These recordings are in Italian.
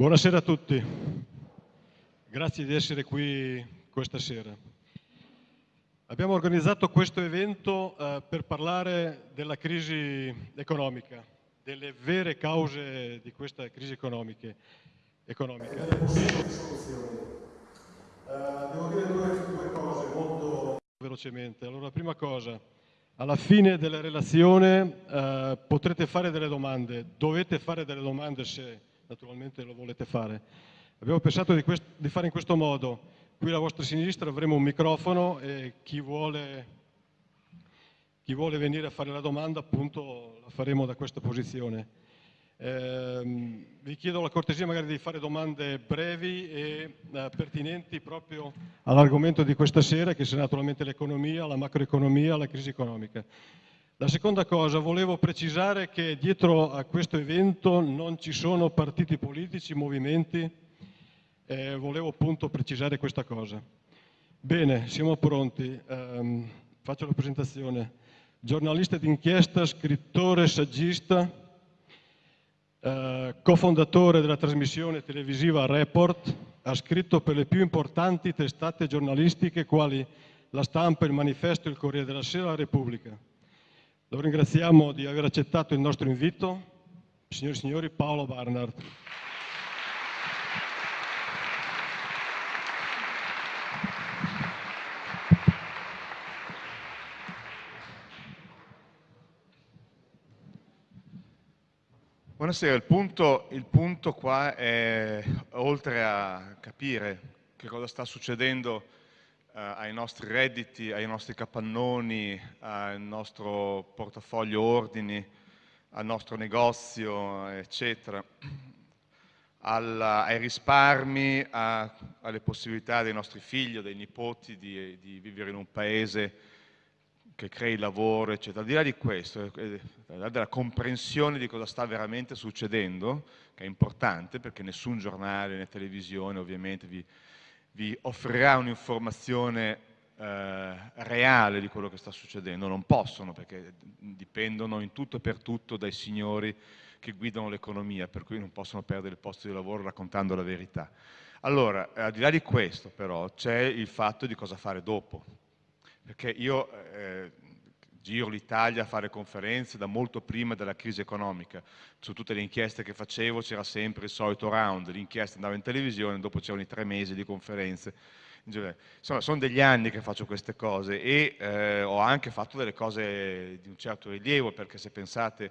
Buonasera a tutti, grazie di essere qui questa sera. Abbiamo organizzato questo evento eh, per parlare della crisi economica, delle vere cause di questa crisi economica. economica. Soluzioni. Uh, devo dire due, cose molto velocemente. Allora, la prima cosa, alla fine della relazione uh, potrete fare delle domande, dovete fare delle domande se naturalmente lo volete fare. Abbiamo pensato di, di, fare in questo modo, qui alla vostra sinistra avremo un microfono e chi vuole, chi vuole venire a fare la domanda appunto la faremo da questa posizione. Eh, vi chiedo la cortesia magari di fare domande brevi e eh, pertinenti proprio all'argomento di questa sera che sarà naturalmente l'economia, la macroeconomia, la crisi economica. La seconda cosa, volevo precisare che dietro a questo evento non ci sono partiti politici, movimenti, eh, volevo appunto precisare questa cosa. Bene, siamo pronti, um, faccio la presentazione. Giornalista d'inchiesta, scrittore, saggista, eh, cofondatore della trasmissione televisiva Report, ha scritto per le più importanti testate giornalistiche quali La Stampa, Il Manifesto, Il Corriere della Sera, La Repubblica. Lo ringraziamo di aver accettato il nostro invito. Signori e signori, Paolo Barnard. Buonasera, il punto, il punto, qua è, oltre a capire che cosa sta succedendo ai nostri redditi, ai nostri capannoni, al nostro portafoglio ordini, al nostro negozio, eccetera, alla, ai risparmi, a, alle possibilità dei nostri figli dei nipoti di, di, vivere in un paese che crei lavoro, eccetera. Al di là di questo, eh, eh, al di là della comprensione di cosa sta veramente succedendo, che è importante perché nessun giornale né televisione ovviamente vi, vi offrirà un'informazione eh, reale di quello che sta succedendo, non possono perché dipendono in tutto e per tutto dai signori che guidano l'economia, per cui non possono perdere il posto di lavoro raccontando la verità. Allora, al di là di questo però c'è il fatto di cosa fare dopo, perché io eh, giro l'Italia a fare conferenze da molto prima della crisi economica. Su tutte le inchieste che facevo c'era sempre il solito round, l'inchiesta andava in televisione, dopo c'erano i tre mesi di conferenze. Insomma, sono degli anni che faccio queste cose e eh, ho anche fatto delle cose di un certo rilievo, perché se pensate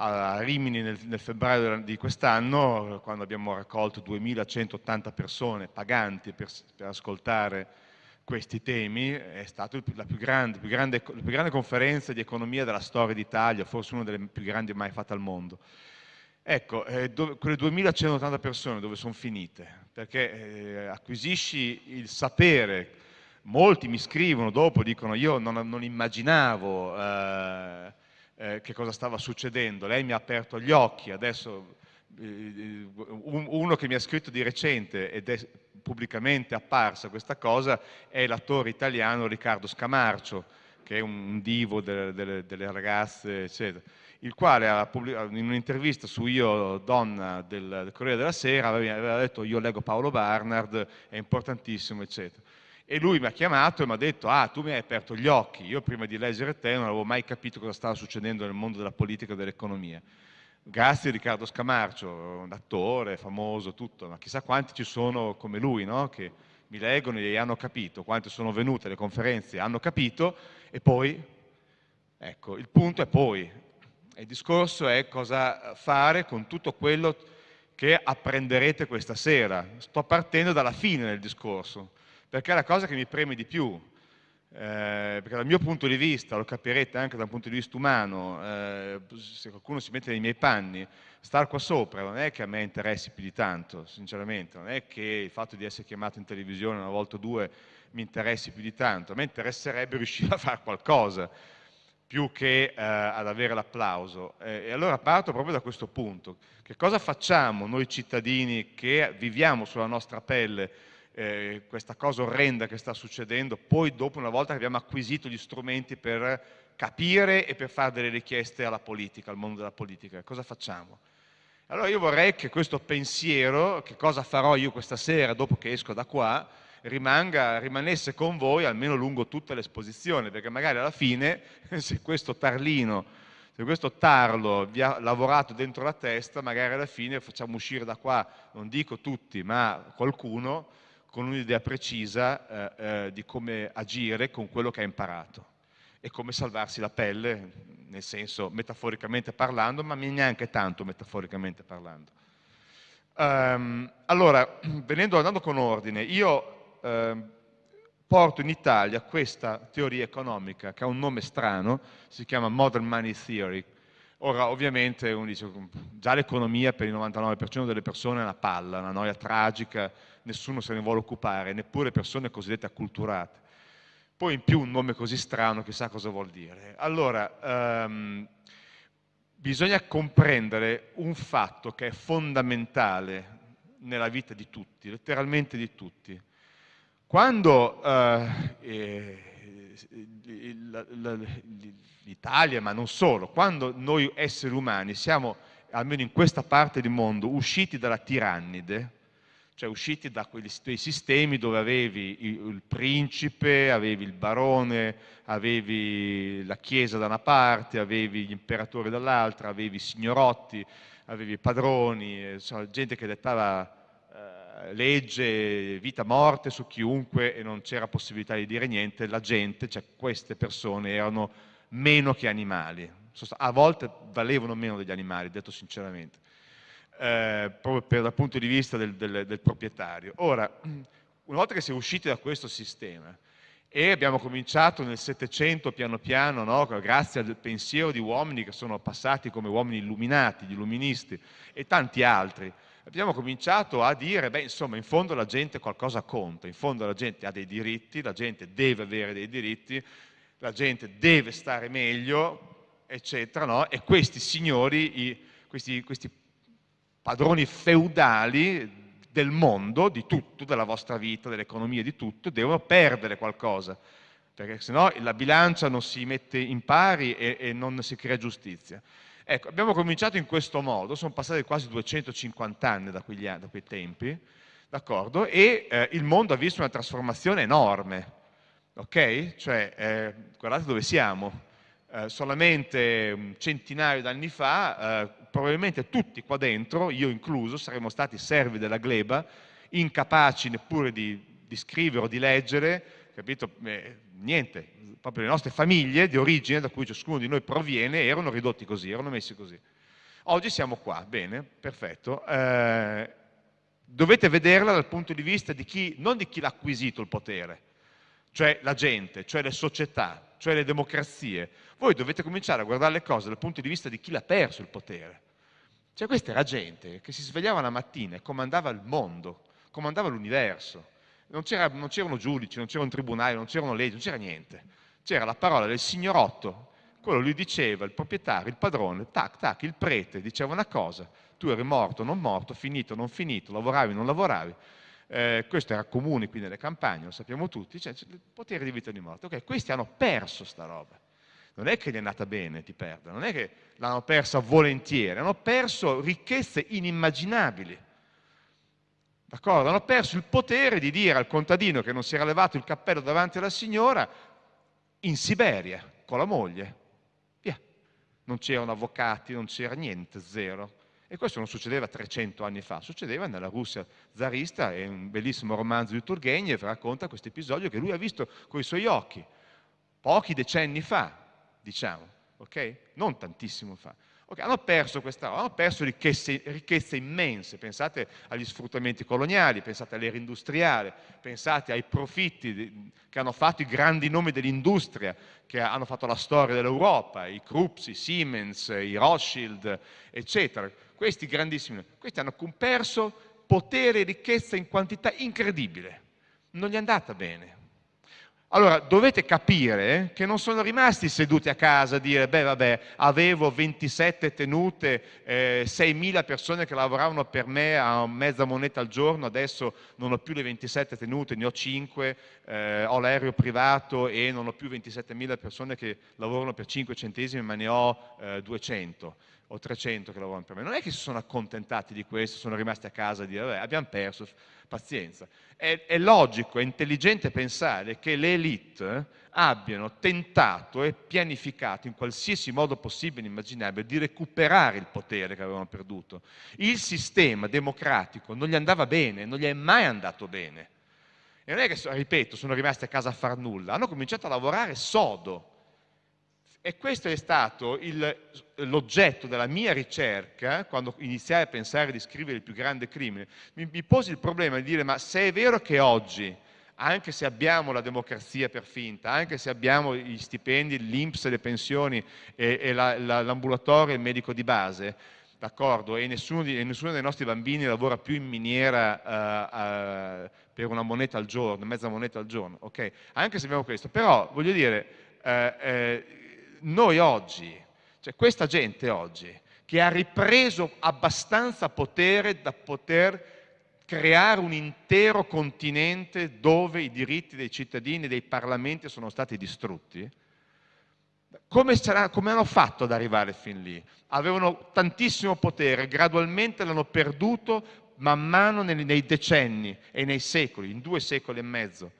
a Rimini nel, nel febbraio di quest'anno, quando abbiamo raccolto 2180 persone paganti per, per ascoltare questi temi, è stata la più grande, più grande, la più grande conferenza di economia della storia d'Italia, forse una delle più grandi mai fatte al mondo. Ecco, eh, dove, quelle 2180 persone dove sono finite? Perché eh, acquisisci il sapere, molti mi scrivono dopo, dicono io non, non immaginavo eh, eh che cosa stava succedendo, lei mi ha aperto gli occhi, adesso eh, uno che mi ha scritto di recente ed è pubblicamente apparsa questa cosa è l'attore italiano Riccardo Scamarcio, che è un divo delle, delle, delle ragazze, eccetera, il quale in un'intervista su Io Donna del, del Corriere della Sera aveva detto io leggo Paolo Barnard, è importantissimo, eccetera. E lui mi ha chiamato e mi ha detto, ah, tu mi hai aperto gli occhi, io prima di leggere te non avevo mai capito cosa stava succedendo nel mondo della politica e dell'economia grazie Riccardo Scamarcio, un attore famoso, tutto, ma chissà quanti ci sono come lui, no? che mi leggono e hanno capito, quanti sono venute alle conferenze hanno capito, e poi, ecco, il punto è poi, il discorso è cosa fare con tutto quello che apprenderete questa sera. Sto partendo dalla fine del discorso, perché è la cosa che mi preme di più, eh, perché dal mio punto di vista, lo capirete anche dal punto di vista umano, eh, se qualcuno si mette nei miei panni, star qua sopra non è che a me interessi più di tanto, sinceramente, non è che il fatto di essere chiamato in televisione una volta o due mi interessi più di tanto, a me interesserebbe riuscire a fare qualcosa più che eh, ad avere l'applauso. Eh, e allora parto proprio da questo punto. Che cosa facciamo noi cittadini che viviamo sulla nostra pelle eh, questa cosa orrenda che sta succedendo, poi dopo una volta che abbiamo acquisito gli strumenti per capire e per fare delle richieste alla politica, al mondo della politica, cosa facciamo? Allora io vorrei che questo pensiero, che cosa farò io questa sera dopo che esco da qua, rimanga, rimanesse con voi almeno lungo tutta l'esposizione, perché magari alla fine se questo tarlino, se questo tarlo vi ha lavorato dentro la testa, magari alla fine facciamo uscire da qua, non dico tutti, ma qualcuno con un'idea precisa eh, eh, di come agire con quello che ha imparato e come salvarsi la pelle, nel senso metaforicamente parlando, ma neanche tanto metaforicamente parlando. Um, allora, venendo, andando con ordine, io eh, porto in Italia questa teoria economica che ha un nome strano, si chiama Modern Money Theory. Ora, ovviamente, uno dice, già l'economia per il 99% delle persone è una palla, una noia tragica, nessuno se ne vuole occupare, neppure persone cosiddette acculturate. Poi in più un nome così strano, chissà cosa vuol dire. Allora, um, bisogna comprendere un fatto che è fondamentale nella vita di tutti, letteralmente di tutti. Quando uh, eh, l'Italia, ma non solo, quando noi esseri umani siamo, almeno in questa parte del mondo, usciti dalla tirannide, cioè usciti da quei sistemi dove avevi il principe, avevi il barone, avevi la chiesa da una parte, avevi gli imperatori dall'altra, avevi i signorotti, avevi i padroni, insomma, gente che dettava eh, legge, vita, morte su chiunque e non c'era possibilità di dire niente, la gente, cioè queste persone erano meno che animali, a volte valevano meno degli animali, detto sinceramente eh, proprio dal punto di vista del, del, del proprietario. Ora, una volta che si è usciti da questo sistema e abbiamo cominciato nel Settecento piano piano, no, grazie al pensiero di uomini che sono passati come uomini illuminati, gli illuministi e tanti altri, abbiamo cominciato a dire, beh insomma in fondo la gente qualcosa conta, in fondo la gente ha dei diritti, la gente deve avere dei diritti, la gente deve stare meglio, eccetera, no? e questi signori, i, questi, questi padroni feudali del mondo, di tutto, della vostra vita, dell'economia, di tutto, devono perdere qualcosa, perché sennò la bilancia non si mette in pari e, e non si crea giustizia. Ecco, abbiamo cominciato in questo modo, sono passati quasi 250 anni da, quegli, da quei tempi, d'accordo? E eh, il mondo ha visto una trasformazione enorme, ok? Cioè, eh, guardate dove siamo, eh, solamente un centinaio d'anni fa, eh, probabilmente tutti qua dentro, io incluso, saremmo stati servi della gleba, incapaci neppure di, di scrivere o di leggere, capito? Eh, niente, proprio le nostre famiglie di origine, da cui ciascuno di noi proviene, erano ridotti così, erano messi così. Oggi siamo qua, bene, perfetto. Eh, dovete vederla dal punto di vista di chi, non di chi l'ha acquisito il potere, cioè la gente, cioè le società, cioè le democrazie, voi dovete cominciare a guardare le cose dal punto di vista di chi l'ha perso il potere. Cioè questa era gente che si svegliava la mattina e comandava il mondo, comandava l'universo. Non, c'erano giudici, non c'erano tribunali, non c'erano leggi, non c'era niente. C'era la parola del signorotto, quello lui diceva, il proprietario, il padrone, tac, tac, il prete diceva una cosa, tu eri morto, non morto, finito, non finito, lavoravi, non lavoravi, eh, questo era comune qui nelle campagne, lo sappiamo tutti, cioè, il potere di vita e di morte. Okay, questi hanno perso sta roba. Non è che gli è andata bene, ti perdono, non è che l'hanno persa volentieri, hanno perso ricchezze inimmaginabili. D'accordo? Hanno perso il potere di dire al contadino che non si era levato il cappello davanti alla signora in Siberia con la moglie. Via. Non c'erano avvocati, non c'era niente, zero. E questo non succedeva 300 anni fa, succedeva nella Russia zarista, è un bellissimo romanzo di Turgenev, racconta questo episodio che lui ha visto con i suoi occhi, pochi decenni fa, diciamo, ok? Non tantissimo fa. Okay, hanno perso questa hanno perso ricchezze, ricchezze, immense, pensate agli sfruttamenti coloniali, pensate all'era industriale, pensate ai profitti di, che hanno fatto i grandi nomi dell'industria, che hanno fatto la storia dell'Europa, i Krups, i Siemens, i Rothschild, eccetera questi grandissimi, questi hanno perso potere e ricchezza in quantità incredibile. Non gli è andata bene. Allora, dovete capire che non sono rimasti seduti a casa a dire, beh vabbè, avevo 27 tenute, eh, 6.000 persone che lavoravano per me a mezza moneta al giorno, adesso non ho più le 27 tenute, ne ho 5, eh, ho l'aereo privato e non ho più 27.000 persone che lavorano per 5 centesimi, ma ne ho eh, 200 o 300 che lavorano per me. Non è che si sono accontentati di questo, sono rimasti a casa e dire vabbè abbiamo perso, pazienza. È, è logico, è intelligente pensare che le elite abbiano tentato e pianificato in qualsiasi modo possibile e immaginabile di recuperare il potere che avevano perduto. Il sistema democratico non gli andava bene, non gli è mai andato bene. E non è che, ripeto, sono rimasti a casa a far nulla, hanno cominciato a lavorare sodo questo è stato l'oggetto della mia ricerca, quando iniziai a pensare di scrivere il più grande crimine. Mi, posi il problema di dire, ma se è vero che oggi, anche se abbiamo la democrazia per finta, anche se abbiamo gli stipendi, l'Inps, le pensioni e, e l'ambulatorio e il medico di base, d'accordo, e nessuno, e nessuno, dei nostri bambini lavora più in miniera uh, uh, per una moneta al giorno, mezza moneta al giorno, ok? Anche se abbiamo questo, però voglio dire, uh, noi oggi, cioè questa gente oggi, che ha ripreso abbastanza potere da poter creare un intero continente dove i diritti dei cittadini e dei parlamenti sono stati distrutti, come, sarà, come, hanno fatto ad arrivare fin lì? Avevano tantissimo potere, gradualmente l'hanno perduto man mano nei, nei decenni e nei secoli, in due secoli e mezzo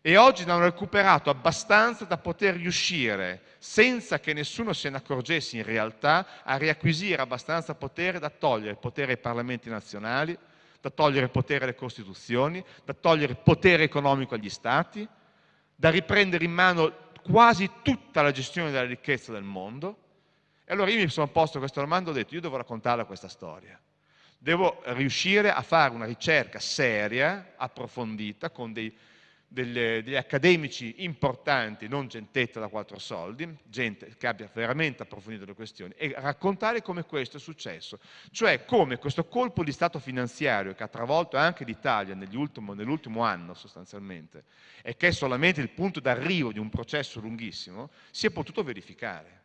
e oggi ne hanno recuperato abbastanza da poter riuscire, senza che nessuno se ne accorgesse in realtà, a riacquisire abbastanza potere da togliere potere ai parlamenti nazionali, da togliere potere alle costituzioni, da togliere potere economico agli stati, da riprendere in mano quasi tutta la gestione della ricchezza del mondo. E allora io mi sono posto questa domanda e ho detto, io devo raccontarla questa storia. Devo riuscire a fare una ricerca seria, approfondita, con dei degli accademici importanti, non gentetta da quattro soldi, gente che abbia veramente approfondito le questioni, e raccontare come questo è successo, cioè come questo colpo di Stato finanziario che ha travolto anche l'Italia nell'ultimo anno sostanzialmente, e che è solamente il punto d'arrivo di un processo lunghissimo, si è potuto verificare.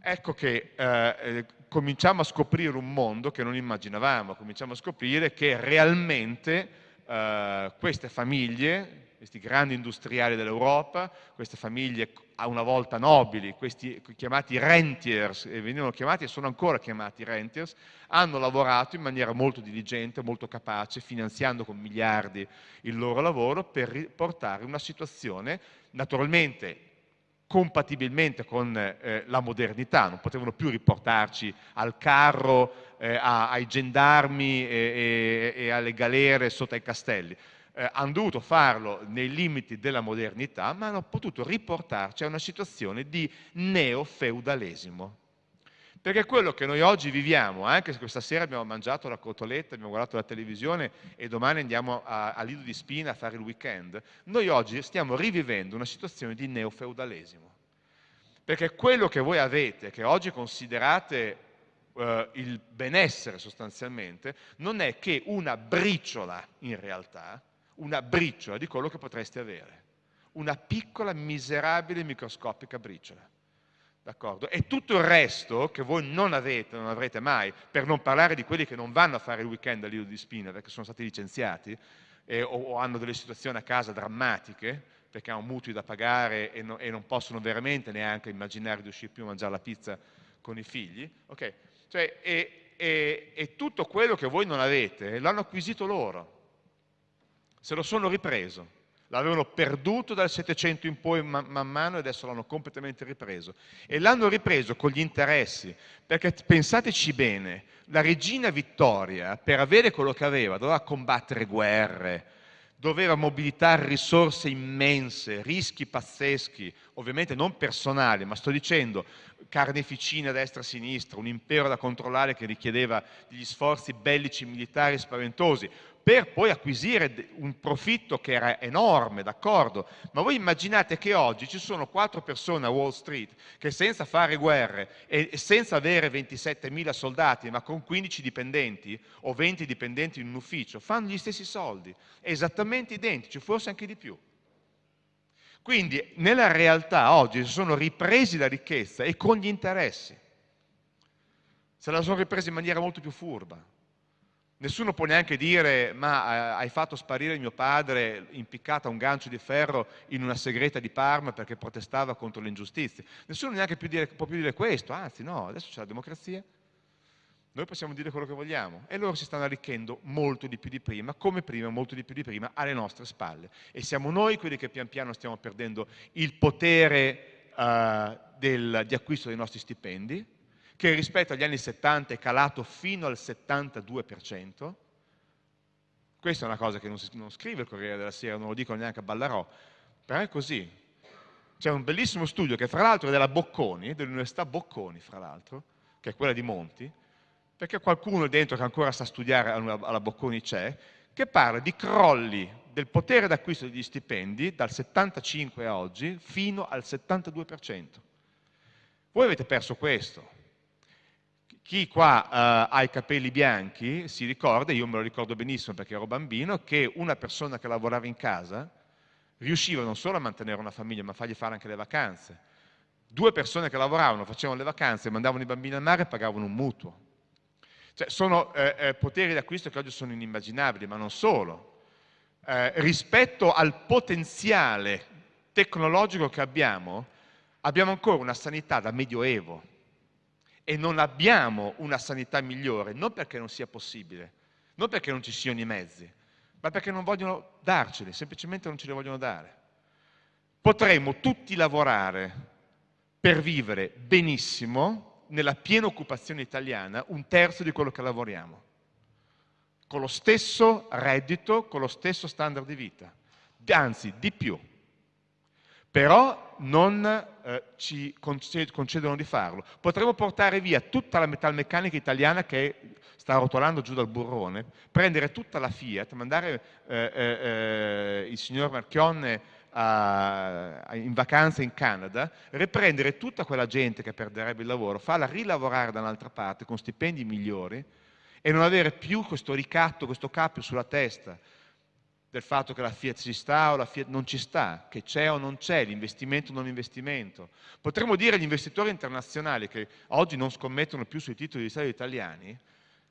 Ecco che eh, eh cominciamo a scoprire un mondo che non immaginavamo, cominciamo a scoprire che realmente eh, queste famiglie, questi grandi industriali dell'Europa, queste famiglie a una volta nobili, questi chiamati rentiers, e venivano chiamati e sono ancora chiamati rentiers, hanno lavorato in maniera molto diligente, molto capace, finanziando con miliardi il loro lavoro per portare una situazione naturalmente compatibilmente con eh, la modernità, non potevano più riportarci al carro, eh, a, ai gendarmi e, e, e, alle galere sotto ai castelli. Eh, hanno dovuto farlo nei limiti della modernità, ma hanno potuto riportarci a una situazione di neofeudalesimo. Perché quello che noi oggi viviamo, anche se questa sera abbiamo mangiato la cotoletta, abbiamo guardato la televisione e domani andiamo a, a Lido di Spina a fare il weekend, noi oggi stiamo rivivendo una situazione di neofeudalesimo. Perché quello che voi avete, che oggi considerate eh, il benessere sostanzialmente, non è che una briciola in realtà, una briciola di quello che potreste avere. Una piccola, miserabile, microscopica briciola. E tutto il resto che voi non avete, non avrete mai, per non parlare di quelli che non vanno a fare il weekend a Lido di Spina perché sono stati licenziati eh, o, o, hanno delle situazioni a casa drammatiche perché hanno mutui da pagare e, no, e, non possono veramente neanche immaginare di uscire più a mangiare la pizza con i figli. Okay? Cioè, e, e, e tutto quello che voi non avete l'hanno acquisito loro, se lo sono ripreso l'avevano perduto dal 700 in poi man, man mano e adesso l'hanno completamente ripreso. E l'hanno ripreso con gli interessi, perché pensateci bene, la regina Vittoria per avere quello che aveva doveva combattere guerre, doveva mobilitare risorse immense, rischi pazzeschi, ovviamente non personali, ma sto dicendo carneficina a destra e a sinistra, un impero da controllare che richiedeva degli sforzi bellici militari spaventosi, per poi acquisire un profitto che era enorme, d'accordo? Ma voi immaginate che oggi ci sono quattro persone a Wall Street che senza fare guerre e senza avere 27.000 soldati, ma con 15 dipendenti o 20 dipendenti in un ufficio, fanno gli stessi soldi, esattamente identici, forse anche di più. Quindi nella realtà oggi si sono ripresi la ricchezza e con gli interessi. Se la sono ripresa in maniera molto più furba Nessuno può neanche dire ma eh, hai fatto sparire mio padre impiccato a un gancio di ferro in una segreta di Parma perché protestava contro le ingiustizie. Nessuno neanche più dire, può più dire questo, anzi no, adesso c'è la democrazia, noi possiamo dire quello che vogliamo e loro si stanno arricchendo molto di più di prima, come prima, molto di più di prima, alle nostre spalle. E siamo noi quelli che pian piano stiamo perdendo il potere uh, del, di acquisto dei nostri stipendi, che rispetto agli anni 70 è calato fino al 72%. Questa è una cosa che non, si, non scrive il Corriere della Sera, non lo dicono neanche a Ballarò, però è così. C'è un bellissimo studio che fra l'altro è della Bocconi, dell'Università Bocconi fra l'altro, che è quella di Monti, perché qualcuno dentro che ancora sa studiare alla Bocconi c'è, che parla di crolli del potere d'acquisto degli stipendi dal 75 a oggi fino al 72%. Voi avete perso questo. Chi qua uh, ha i capelli bianchi si ricorda, io me lo ricordo benissimo perché ero bambino, che una persona che lavorava in casa riusciva non solo a mantenere una famiglia, ma a fargli fare anche le vacanze. Due persone che lavoravano, facevano le vacanze, mandavano i bambini al mare e pagavano un mutuo. Cioè, sono eh, eh, poteri d'acquisto che oggi sono inimmaginabili, ma non solo. Eh, rispetto al potenziale tecnologico che abbiamo, abbiamo ancora una sanità da medioevo e non abbiamo una sanità migliore, non perché non sia possibile, non perché non ci siano i mezzi, ma perché non vogliono darceli, semplicemente non ce li vogliono dare. Potremmo tutti lavorare per vivere benissimo nella piena occupazione italiana un terzo di quello che lavoriamo, con lo stesso reddito, con lo stesso standard di vita, anzi di più però non eh, ci concedono di farlo. Potremmo portare via tutta la metalmeccanica italiana che sta rotolando giù dal burrone, prendere tutta la Fiat, mandare eh, eh, eh il signor Marchionne a, a, in vacanza in Canada, riprendere tutta quella gente che perderebbe il lavoro, farla rilavorare da un'altra parte con stipendi migliori e non avere più questo ricatto, questo cappio sulla testa del fatto che la Fiat ci sta o la Fiat non ci sta, che c'è o non c'è, l'investimento o non investimento. Potremmo dire agli investitori internazionali che oggi non scommettono più sui titoli di Stato italiani,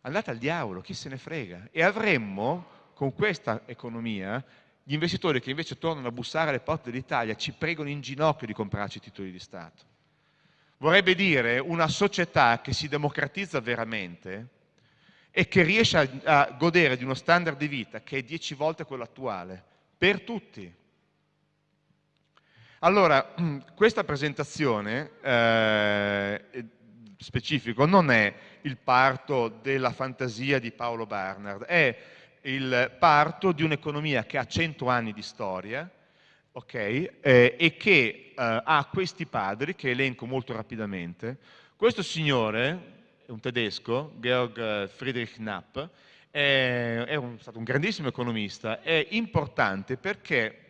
andate al diavolo, chi se ne frega. E avremmo, con questa economia, gli investitori che invece tornano a bussare alle porte dell'Italia ci pregano in ginocchio di comprarci titoli di Stato. Vorrebbe dire una società che si democratizza veramente, e che riesce a, a godere di uno standard di vita che è dieci volte quello attuale, per tutti. Allora, questa presentazione eh, specifico non è il parto della fantasia di Paolo Barnard, è il parto di un'economia che ha 100 anni di storia okay, eh, e che eh, ha questi padri, che elenco molto rapidamente. Questo signore, un tedesco, Georg eh, Friedrich Knapp, è, è un, stato un grandissimo economista, è importante perché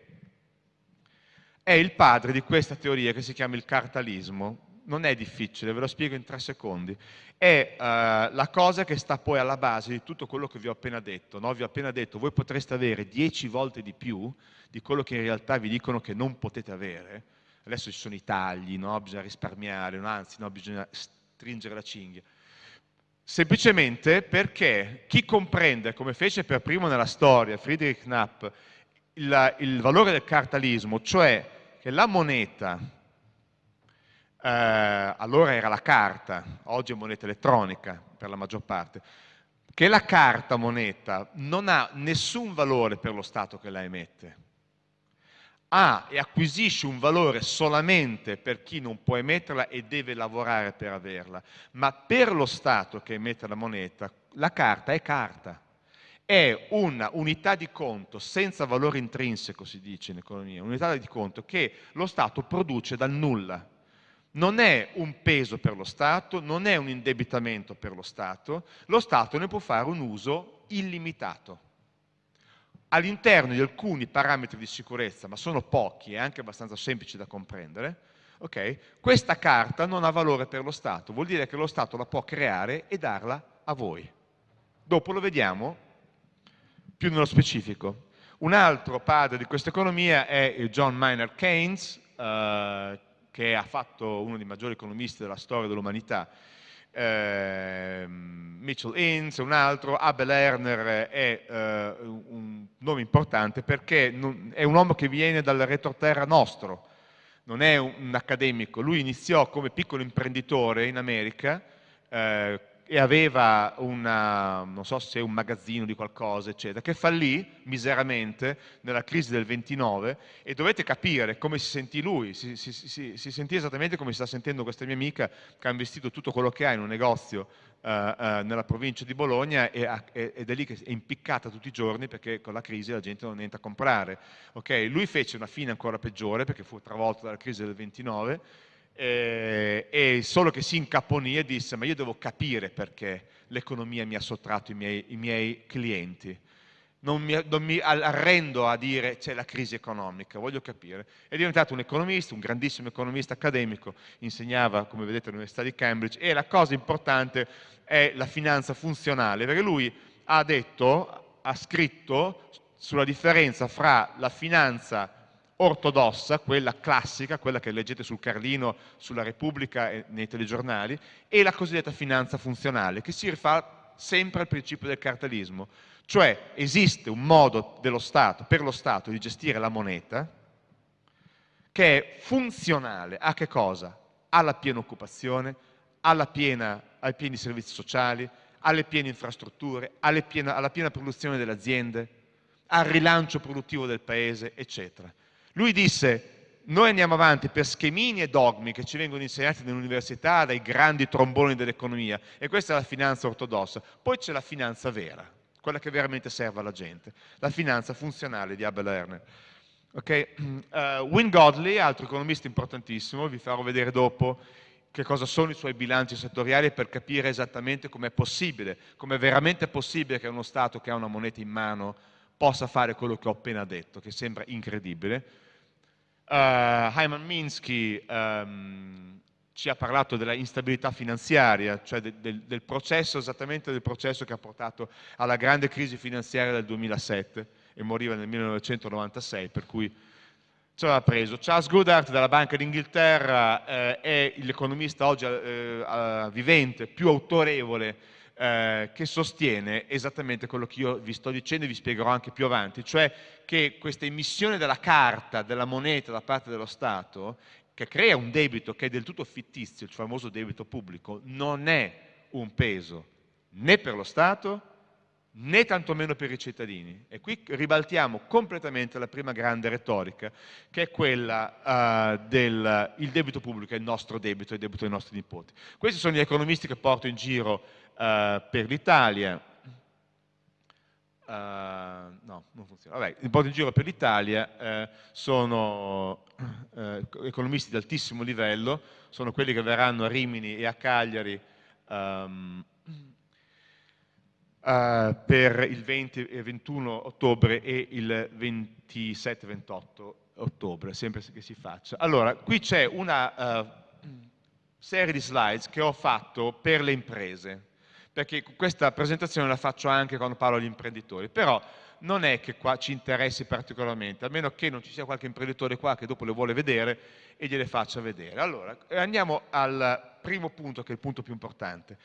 è il padre di questa teoria che si chiama il cartalismo. Non è difficile, ve lo spiego in tre secondi. È uh, la cosa che sta poi alla base di tutto quello che vi ho appena detto. No? Vi ho appena detto, voi potreste avere dieci volte di più di quello che in realtà vi dicono che non potete avere. Adesso ci sono i tagli, no? bisogna risparmiare, no? anzi bisogna stringere la cinghia semplicemente perché chi comprende, come fece per primo nella storia Friedrich Knapp, il, il valore del cartalismo, cioè che la moneta, eh, allora era la carta, oggi è moneta elettronica per la maggior parte, che la carta moneta non ha nessun valore per lo Stato che la emette ha e acquisisce un valore solamente per chi non può emetterla e deve lavorare per averla, ma per lo Stato che emette la moneta, la carta è carta, è una unità di conto senza valore intrinseco, si dice in economia, unità di conto che lo Stato produce dal nulla. Non è un peso per lo Stato, non è un indebitamento per lo Stato, lo Stato ne può fare un uso illimitato all'interno di alcuni parametri di sicurezza, ma sono pochi e anche abbastanza semplici da comprendere, okay, questa carta non ha valore per lo Stato, vuol dire che lo Stato la può creare e darla a voi. Dopo lo vediamo più nello specifico. Un altro padre di questa economia è John Maynard Keynes, eh, che ha fatto uno dei maggiori economisti della storia dell'umanità, eh, Mitchell Innes, un altro, Abel Erner è eh, un nome importante perché non, è un uomo che viene dal retroterra nostro, non è un, un accademico, lui iniziò come piccolo imprenditore in America, eh, e aveva una, non so se un magazzino di qualcosa, eccetera, che fallì miseramente nella crisi del 29 e dovete capire come si sentì lui, si, si, si, si sentì esattamente come si sta sentendo questa mia amica che ha investito tutto quello che ha in un negozio uh, uh, nella provincia di Bologna e, e, ed è lì che è impiccata tutti i giorni perché con la crisi la gente non entra a comprare. Okay? Lui fece una fine ancora peggiore perché fu travolto dalla crisi del 29 eh, solo che si incaponì e disse ma io devo capire perché l'economia mi ha sottratto i miei, i miei clienti. Non mi, non mi, arrendo a dire c'è la crisi economica, voglio capire. È diventato un economista, un grandissimo economista accademico, insegnava, come vedete, all'Università di Cambridge e la cosa importante è la finanza funzionale, perché lui ha detto, ha scritto sulla differenza fra la finanza ortodossa, quella classica, quella che leggete sul Carlino, sulla Repubblica e nei telegiornali, e la cosiddetta finanza funzionale, che si rifà sempre al principio del cartalismo. Cioè esiste un modo Stato, per lo Stato, di gestire la moneta che è funzionale a che cosa? Alla piena occupazione, alla piena, ai pieni servizi sociali, alle piene infrastrutture, piena, alla piena produzione delle aziende, al rilancio produttivo del paese, eccetera. Lui disse, noi andiamo avanti per schemini e dogmi che ci vengono insegnati nell'università dai grandi tromboni dell'economia e questa è la finanza ortodossa. Poi c'è la finanza vera, quella che veramente serve alla gente, la finanza funzionale di Abel Erner. Okay? Uh, Win Godley, altro economista importantissimo, vi farò vedere dopo che cosa sono i suoi bilanci settoriali per capire esattamente com'è possibile, com'è veramente possibile che uno Stato che ha una moneta in mano possa fare quello che ho appena detto, che sembra incredibile. Uh, Hyman Minsky um, ci ha parlato della instabilità finanziaria, cioè de, de, del processo, esattamente del processo che ha portato alla grande crisi finanziaria del 2007 e moriva nel 1996, per cui ce l'ha preso. Charles Goodhart della Banca d'Inghilterra eh, è l'economista oggi eh, vivente più autorevole eh, che sostiene esattamente quello che io vi sto dicendo e vi spiegherò anche più avanti, cioè che questa emissione della carta, della moneta da parte dello Stato, che crea un debito che è del tutto fittizio, il famoso debito pubblico, non è un peso né per lo Stato né tantomeno per i cittadini. E qui ribaltiamo completamente la prima grande retorica, che è quella uh, del debito pubblico è il nostro debito, è il debito dei nostri nipoti. Questi sono gli economisti che porto in giro per l'Italia. Uh, no, non funziona. Vabbè, li porto in giro per l'Italia, sono economisti di altissimo livello, sono quelli che verranno a Rimini e a Cagliari um, uh, per il 20 e 21 ottobre e il 27-28 ottobre, sempre che si faccia. Allora, qui c'è una uh, serie di slides che ho fatto per le imprese, perché questa presentazione la faccio anche quando parlo agli imprenditori, però non è che qua ci interessi particolarmente, a meno che non ci sia qualche imprenditore qua che dopo le vuole vedere e gliele faccia vedere. Allora, andiamo al primo punto, che è il punto più importante.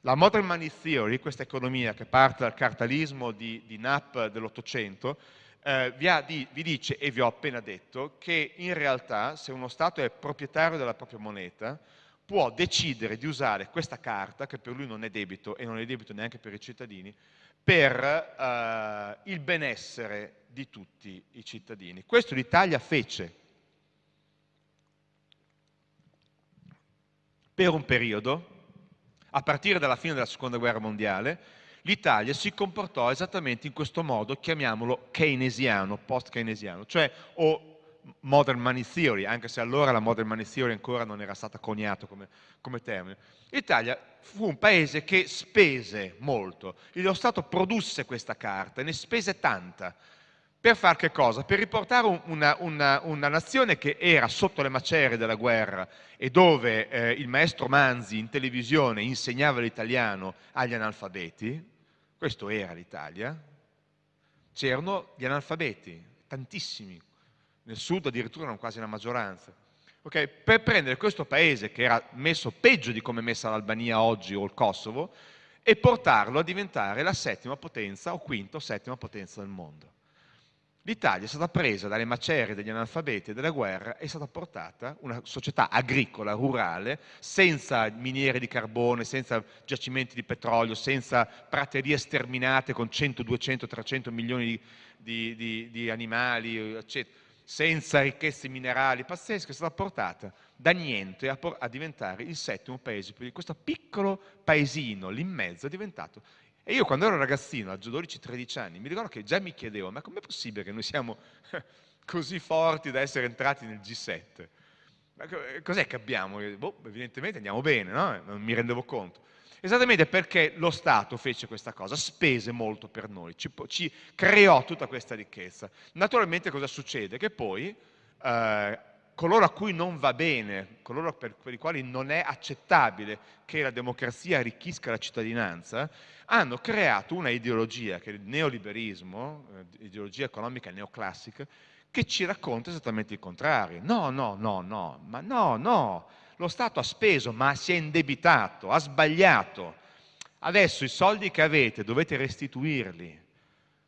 La modern money theory, questa economia che parte dal cartalismo di, di Knapp dell'Ottocento, eh, vi, vi, dice, e vi ho appena detto, che in realtà se uno Stato è proprietario della propria moneta, può decidere di usare questa carta, che per lui non è debito e non è debito neanche per i cittadini, per eh, il benessere di tutti i cittadini. Questo l'Italia fece per un periodo, a partire dalla fine della seconda guerra mondiale, l'Italia si comportò esattamente in questo modo, chiamiamolo keynesiano, post-keynesiano, cioè o modern money theory, anche se allora la modern money theory ancora non era stata coniata come, come termine. L'Italia fu un paese che spese molto, lo Stato produsse questa carta, ne spese tanta, per fare che cosa? Per riportare una, una, una, nazione che era sotto le macerie della guerra e dove eh, il maestro Manzi in televisione insegnava l'italiano agli analfabeti, questo era l'Italia, c'erano gli analfabeti, tantissimi, nel sud addirittura erano quasi la maggioranza. Okay? Per prendere questo paese, che era messo peggio di come è messa l'Albania oggi o il Kosovo, e portarlo a diventare la settima potenza o quinta o settima potenza del mondo. L'Italia è stata presa dalle macerie degli analfabeti e della guerra, è stata portata una società agricola, rurale, senza miniere di carbone, senza giacimenti di petrolio, senza praterie sterminate con 100, 200, 300 milioni di, di, di, di animali, eccetera senza ricchezze minerali pazzesche, è stata portata da niente a, a diventare il settimo paese. Questo piccolo paesino lì in mezzo è diventato... E io quando ero ragazzino, a 12-13 anni, mi ricordo che già mi chiedevo, ma com'è possibile che noi siamo così forti da essere entrati nel G7? Cos'è che abbiamo? Boh, evidentemente andiamo bene, no? Non mi rendevo conto. Esattamente perché lo Stato fece questa cosa, spese molto per noi, ci, ci creò tutta questa ricchezza. Naturalmente cosa succede? Che poi eh, coloro a cui non va bene, coloro per, per, i quali non è accettabile che la democrazia arricchisca la cittadinanza, hanno creato una ideologia, che è il neoliberismo, eh, ideologia economica neoclassica, che ci racconta esattamente il contrario. No, no, no, no, ma no, no, lo Stato ha speso ma si è indebitato, ha sbagliato. Adesso i soldi che avete dovete restituirli,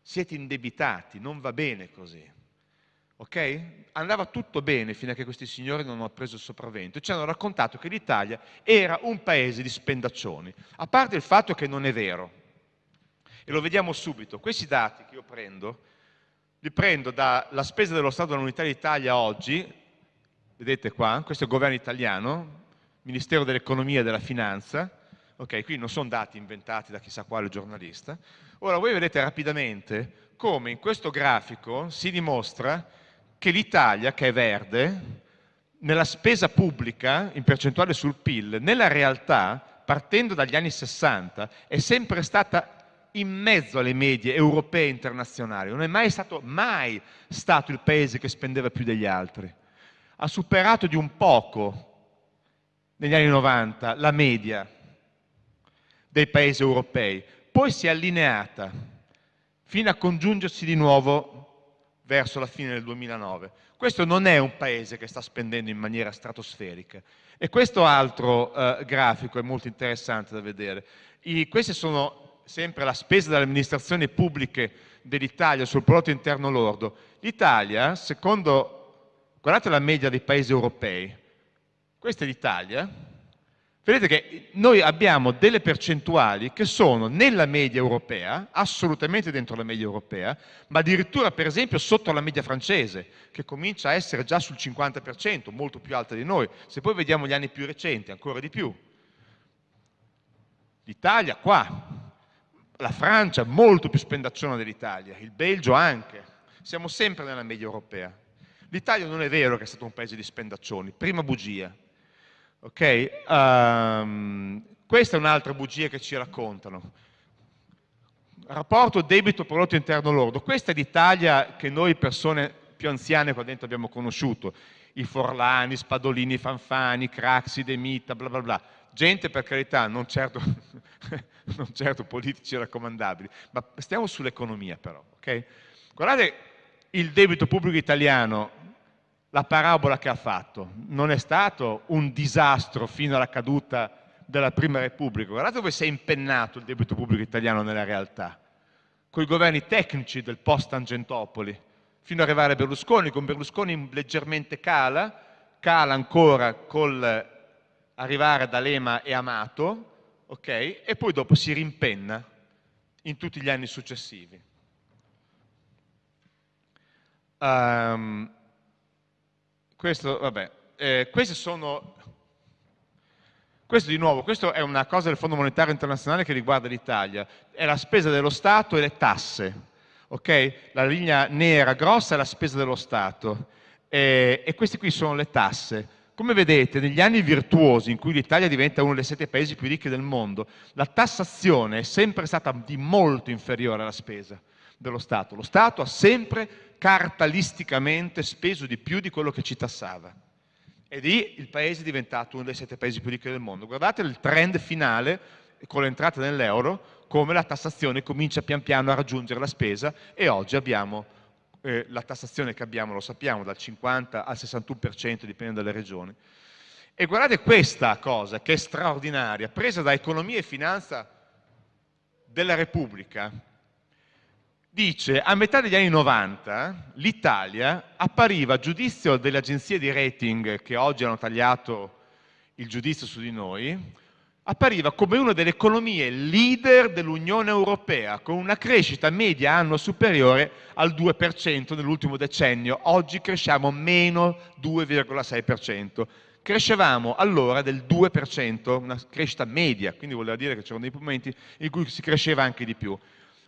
siete indebitati, non va bene così. Ok? Andava tutto bene fino a che questi signori non hanno preso il sopravvento e ci hanno raccontato che l'Italia era un paese di spendaccioni, a parte il fatto che non è vero. E lo vediamo subito. Questi dati che io prendo, li prendo dalla spesa dello Stato dell'Unità d'Italia oggi, vedete qua, questo è il governo italiano, Ministero dell'Economia e della Finanza, ok, qui non sono dati inventati da chissà quale giornalista. Ora voi vedete rapidamente come in questo grafico si dimostra che l'Italia, che è verde, nella spesa pubblica, in percentuale sul PIL, nella realtà, partendo dagli anni 60, è sempre stata in mezzo alle medie europee e internazionali, non è mai stato, mai stato il paese che spendeva più degli altri ha superato di un poco negli anni 90 la media dei paesi europei, poi si è allineata fino a congiungersi di nuovo verso la fine del 2009. Questo non è un paese che sta spendendo in maniera stratosferica. E questo altro eh, grafico è molto interessante da vedere. I, queste sono sempre la spesa delle amministrazioni pubbliche dell'Italia sul prodotto interno lordo. L'Italia, secondo Guardate la media dei paesi europei. Questa è l'Italia. Vedete che noi abbiamo delle percentuali che sono nella media europea, assolutamente dentro la media europea, ma addirittura per esempio sotto la media francese, che comincia a essere già sul 50%, molto più alta di noi. Se poi vediamo gli anni più recenti, ancora di più. L'Italia qua, la Francia molto più spendacciona dell'Italia, il Belgio anche. Siamo sempre nella media europea. L'Italia non è vero che è stato un paese di spendaccioni, prima bugia. Okay? Um, questa è un'altra bugia che ci raccontano. Rapporto debito prodotto interno lordo. Questa è l'Italia che noi persone più anziane qua dentro abbiamo conosciuto. I Forlani, Spadolini, Fanfani, Craxi, De Mita, bla bla bla. Gente per carità, non certo, non certo politici raccomandabili, ma stiamo sull'economia però. Okay? Guardate il debito pubblico italiano la parabola che ha fatto. Non è stato un disastro fino alla caduta della Prima Repubblica. Guardate dove si è impennato il debito pubblico italiano nella realtà. Con i governi tecnici del post-Tangentopoli, fino ad arrivare a Berlusconi. Con Berlusconi leggermente cala, cala ancora col arrivare ad Alema e Amato, ok? E poi dopo si rimpenna in tutti gli anni successivi. Um, questo, vabbè, eh, sono, questo di nuovo, questo è una cosa del Fondo Monetario Internazionale che riguarda l'Italia, è la spesa dello Stato e le tasse, ok? La linea nera grossa è la spesa dello Stato e, e queste qui sono le tasse. Come vedete, negli anni virtuosi in cui l'Italia diventa uno dei sette paesi più ricchi del mondo, la tassazione è sempre stata di molto inferiore alla spesa dello Stato. Lo Stato ha sempre cartalisticamente speso di più di quello che ci tassava. E lì il paese è diventato uno dei sette paesi più ricchi del mondo. Guardate il trend finale con l'entrata nell'euro, come la tassazione comincia pian piano a raggiungere la spesa e oggi abbiamo eh, la tassazione che abbiamo, lo sappiamo, dal 50 al 61%, dipende dalle regioni. E guardate questa cosa che è straordinaria, presa da Economia e Finanza della Repubblica, dice a metà degli anni 90 l'Italia appariva a giudizio delle agenzie di rating che oggi hanno tagliato il giudizio su di noi, appariva come una delle economie leader dell'Unione Europea, con una crescita media anno superiore al 2% nell'ultimo decennio. Oggi cresciamo meno 2,6%. Crescevamo allora del 2%, una crescita media, quindi voleva dire che c'erano dei momenti in cui si cresceva anche di più.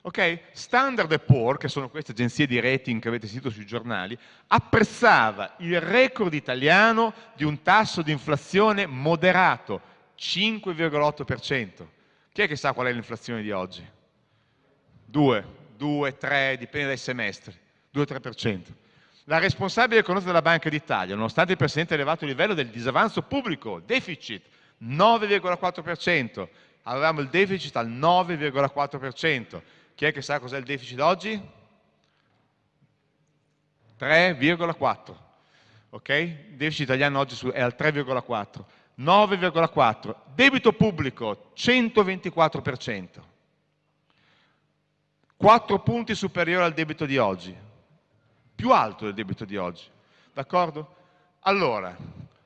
Okay? Standard Poor's, che sono queste agenzie di rating che avete sentito sui giornali, apprezzava il record italiano di un tasso di inflazione moderato, 5,8%. Chi è che sa qual è l'inflazione di oggi? 2, 2, 3, dipende dai semestri, 2-3%. La responsabile economica della Banca d'Italia, nonostante il presente elevato livello del disavanzo pubblico, deficit, 9,4%, avevamo il deficit al 9,4%. Chi è che sa cos'è il deficit oggi? 3,4. Ok? Il deficit italiano oggi è al 3,4. 9,4. Debito pubblico 124%. 4 punti superiore al debito di oggi. Più alto del debito di oggi. D'accordo? Allora,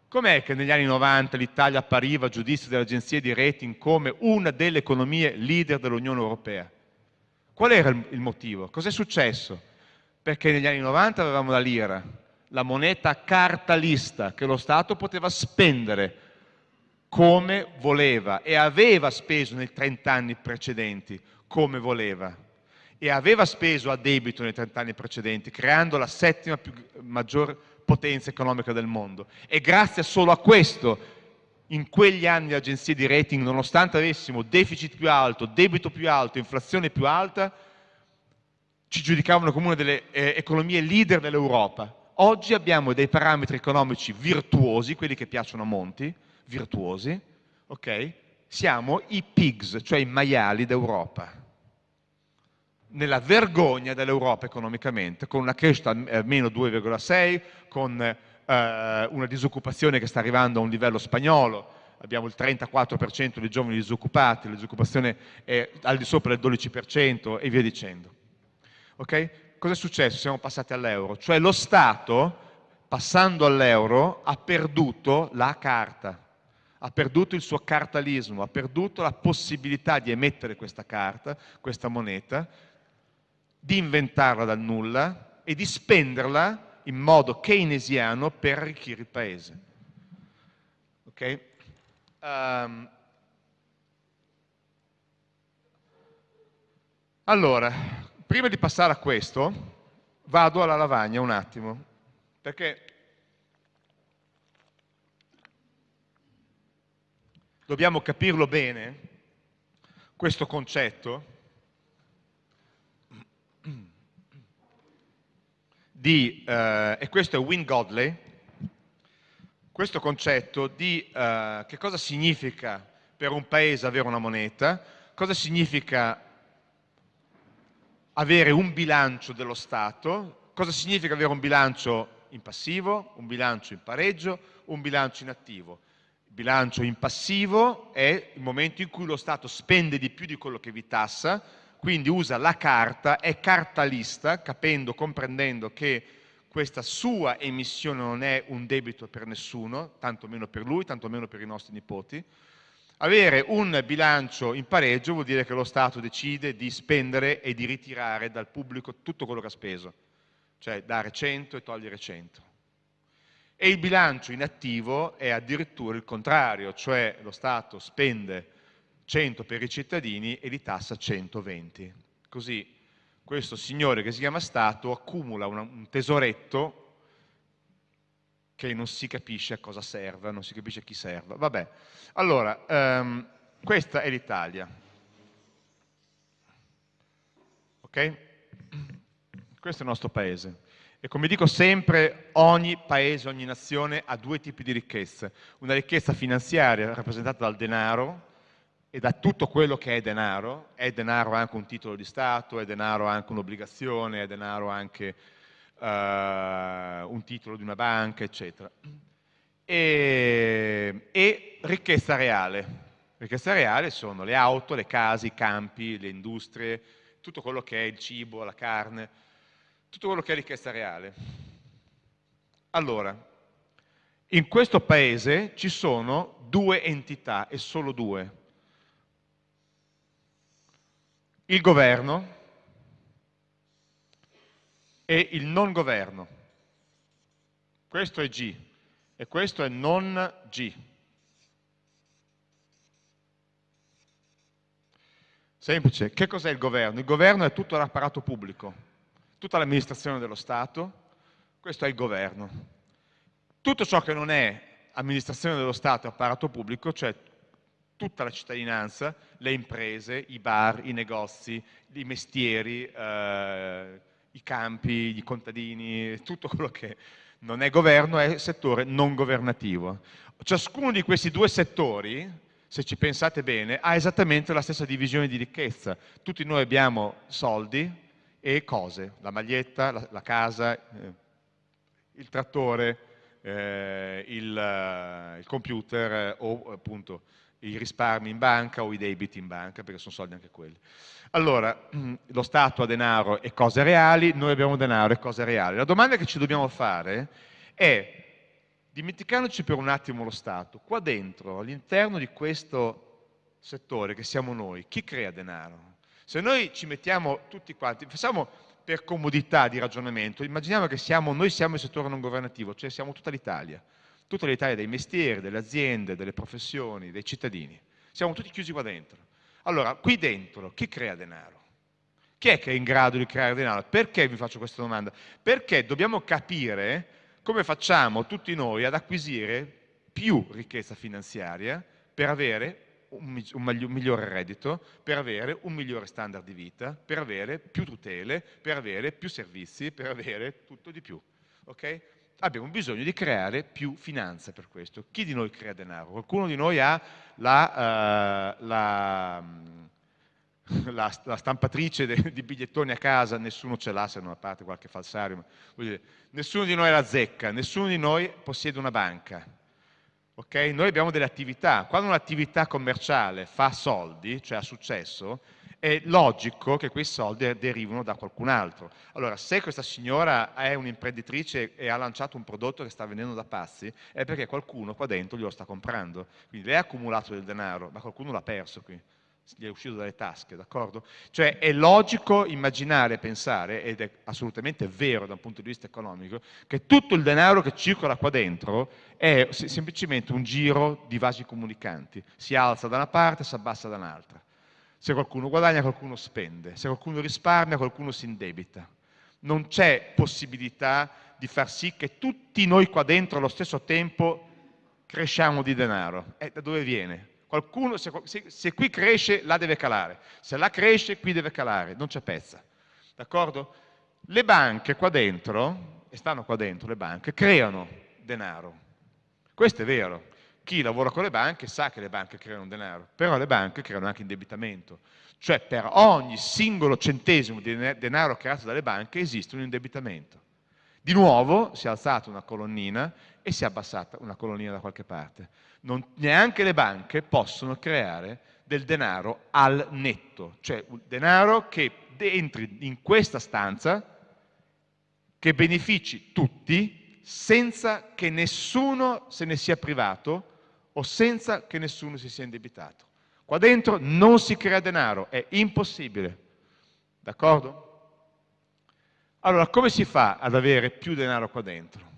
com'è che negli anni 90 l'Italia appariva a giudizio delle agenzie di rating come una delle economie leader dell'Unione Europea? Qual era il motivo? Cos'è successo? Perché negli anni 90 avevamo la lira, la moneta cartalista che lo Stato poteva spendere come voleva e aveva speso nei 30 anni precedenti come voleva e aveva speso a debito nei 30 anni precedenti, creando la settima più, maggior potenza economica del mondo. E grazie solo a questo, in quegli anni le agenzie di rating, nonostante avessimo deficit più alto, debito più alto, inflazione più alta, ci giudicavano come una delle eh, economie leader dell'Europa. Oggi abbiamo dei parametri economici virtuosi, quelli che piacciono a Monti, virtuosi, ok? Siamo i pigs, cioè i maiali d'Europa. Nella vergogna dell'Europa economicamente, con una crescita a meno 2,6, con eh, una disoccupazione che sta arrivando a un livello spagnolo, abbiamo il 34% di giovani disoccupati, la disoccupazione è al di sopra del 12% e via dicendo. Ok? Cosa è successo? Siamo passati all'euro, cioè lo Stato, passando all'euro, ha perduto la carta ha perduto il suo cartalismo, ha perduto la possibilità di emettere questa carta, questa moneta, di inventarla dal nulla e di spenderla in modo keynesiano per arricchire il paese. Okay? Um, allora, prima di passare a questo, vado alla lavagna un attimo, perché dobbiamo capirlo bene, questo concetto di, eh, e questo è Win Godley, questo concetto di eh, che cosa significa per un paese avere una moneta, cosa significa avere un bilancio dello Stato, cosa significa avere un bilancio in passivo, un bilancio in pareggio, un bilancio in attivo. Bilancio in passivo è il momento in cui lo Stato spende di più di quello che vi tassa, quindi usa la carta, è cartalista, capendo, comprendendo che questa sua emissione non è un debito per nessuno, tanto meno per lui, tanto meno per i nostri nipoti. Avere un bilancio in pareggio vuol dire che lo Stato decide di spendere e di ritirare dal pubblico tutto quello che ha speso, cioè dare 100 e togliere 100. E il bilancio in attivo è addirittura il contrario, cioè lo Stato spende 100 per i cittadini e li tassa 120. Così questo signore che si chiama Stato accumula una, un tesoretto che non si capisce a cosa serva, non si capisce a chi serva. Vabbè, allora, um, questa è l'Italia. Ok? Questo è il nostro paese. E come dico sempre, ogni paese, ogni nazione ha due tipi di ricchezze. Una ricchezza finanziaria rappresentata dal denaro e da tutto quello che è denaro. È denaro anche un titolo di Stato, è denaro anche un'obbligazione, è denaro anche un titolo di una banca, eccetera. E, e ricchezza reale. Ricchezza reale sono le auto, le case, i campi, le industrie, tutto quello che è il cibo, la carne, tutto quello che è ricchezza reale. Allora, in questo paese ci sono due entità, e solo due. Il governo e il non governo. Questo è G e questo è non G. Semplice, che cos'è il governo? Il governo è tutto l'apparato pubblico, tutta l'amministrazione dello Stato, questo è il governo. Tutto ciò che non è amministrazione dello Stato e apparato pubblico, cioè tutta la cittadinanza, le imprese, i bar, i negozi, i mestieri, eh, i campi, i contadini, tutto quello che non è governo è settore non governativo. Ciascuno di questi due settori se ci pensate bene, ha esattamente la stessa divisione di ricchezza. Tutti noi abbiamo soldi e cose, la maglietta, la, la casa, eh, il trattore, eh, il, uh, il, computer eh, o appunto i risparmi in banca o i debiti in banca, perché sono soldi anche quelli. Allora, lo Stato ha denaro e cose reali, noi abbiamo denaro e cose reali. La domanda che ci dobbiamo fare è dimenticandoci per un attimo lo Stato, qua dentro, all'interno di questo settore che siamo noi, chi crea denaro? Se noi ci mettiamo tutti quanti, facciamo per comodità di ragionamento, immaginiamo che siamo, noi siamo il settore non governativo, cioè siamo tutta l'Italia, tutta l'Italia dei mestieri, delle aziende, delle professioni, dei cittadini, siamo tutti chiusi qua dentro. Allora, qui dentro, chi crea denaro? Chi è che è in grado di creare denaro? Perché vi faccio questa domanda? Perché dobbiamo capire come facciamo tutti noi ad acquisire più ricchezza finanziaria per avere un, migliore reddito, per avere un migliore standard di vita, per avere più tutele, per avere più servizi, per avere tutto di più. Okay? Abbiamo bisogno di creare più finanza per questo. Chi di noi crea denaro? Qualcuno di noi ha la, uh, la la, la stampatrice de, di bigliettoni a casa, nessuno ce l'ha se non a parte qualche falsario, dire, nessuno di noi la zecca, nessuno di noi possiede una banca. Okay? Noi abbiamo delle attività, quando un'attività commerciale fa soldi, cioè ha successo, è logico che quei soldi derivino da qualcun altro. Allora, se questa signora è un'imprenditrice e ha lanciato un prodotto che sta vendendo da pazzi, è perché qualcuno qua dentro glielo sta comprando. Quindi lei ha accumulato del denaro, ma qualcuno l'ha perso qui gli è uscito dalle tasche, d'accordo? Cioè è logico immaginare e pensare, ed è assolutamente vero da un punto di vista economico, che tutto il denaro che circola qua dentro è semplicemente un giro di vasi comunicanti, si alza da una parte, si abbassa da un'altra. Se qualcuno guadagna, qualcuno spende, se qualcuno risparmia, qualcuno si indebita. Non c'è possibilità di far sì che tutti noi qua dentro allo stesso tempo cresciamo di denaro. E da dove viene? Qualcuno, se, se, se, qui cresce, là deve calare. Se là cresce, qui deve calare. Non c'è pezza. D'accordo? Le banche qua dentro, e stanno qua dentro le banche, creano denaro. Questo è vero. Chi lavora con le banche sa che le banche creano denaro, però le banche creano anche indebitamento. Cioè per ogni singolo centesimo di denaro creato dalle banche esiste un indebitamento. Di nuovo si è alzata una colonnina e si è abbassata una colonnina da qualche parte. Non, neanche le banche possono creare del denaro al netto, cioè un denaro che entri in questa stanza, che benefici tutti, senza che nessuno se ne sia privato o senza che nessuno si sia indebitato. Qua dentro non si crea denaro, è impossibile. D'accordo? Allora, come si fa ad avere più denaro qua dentro?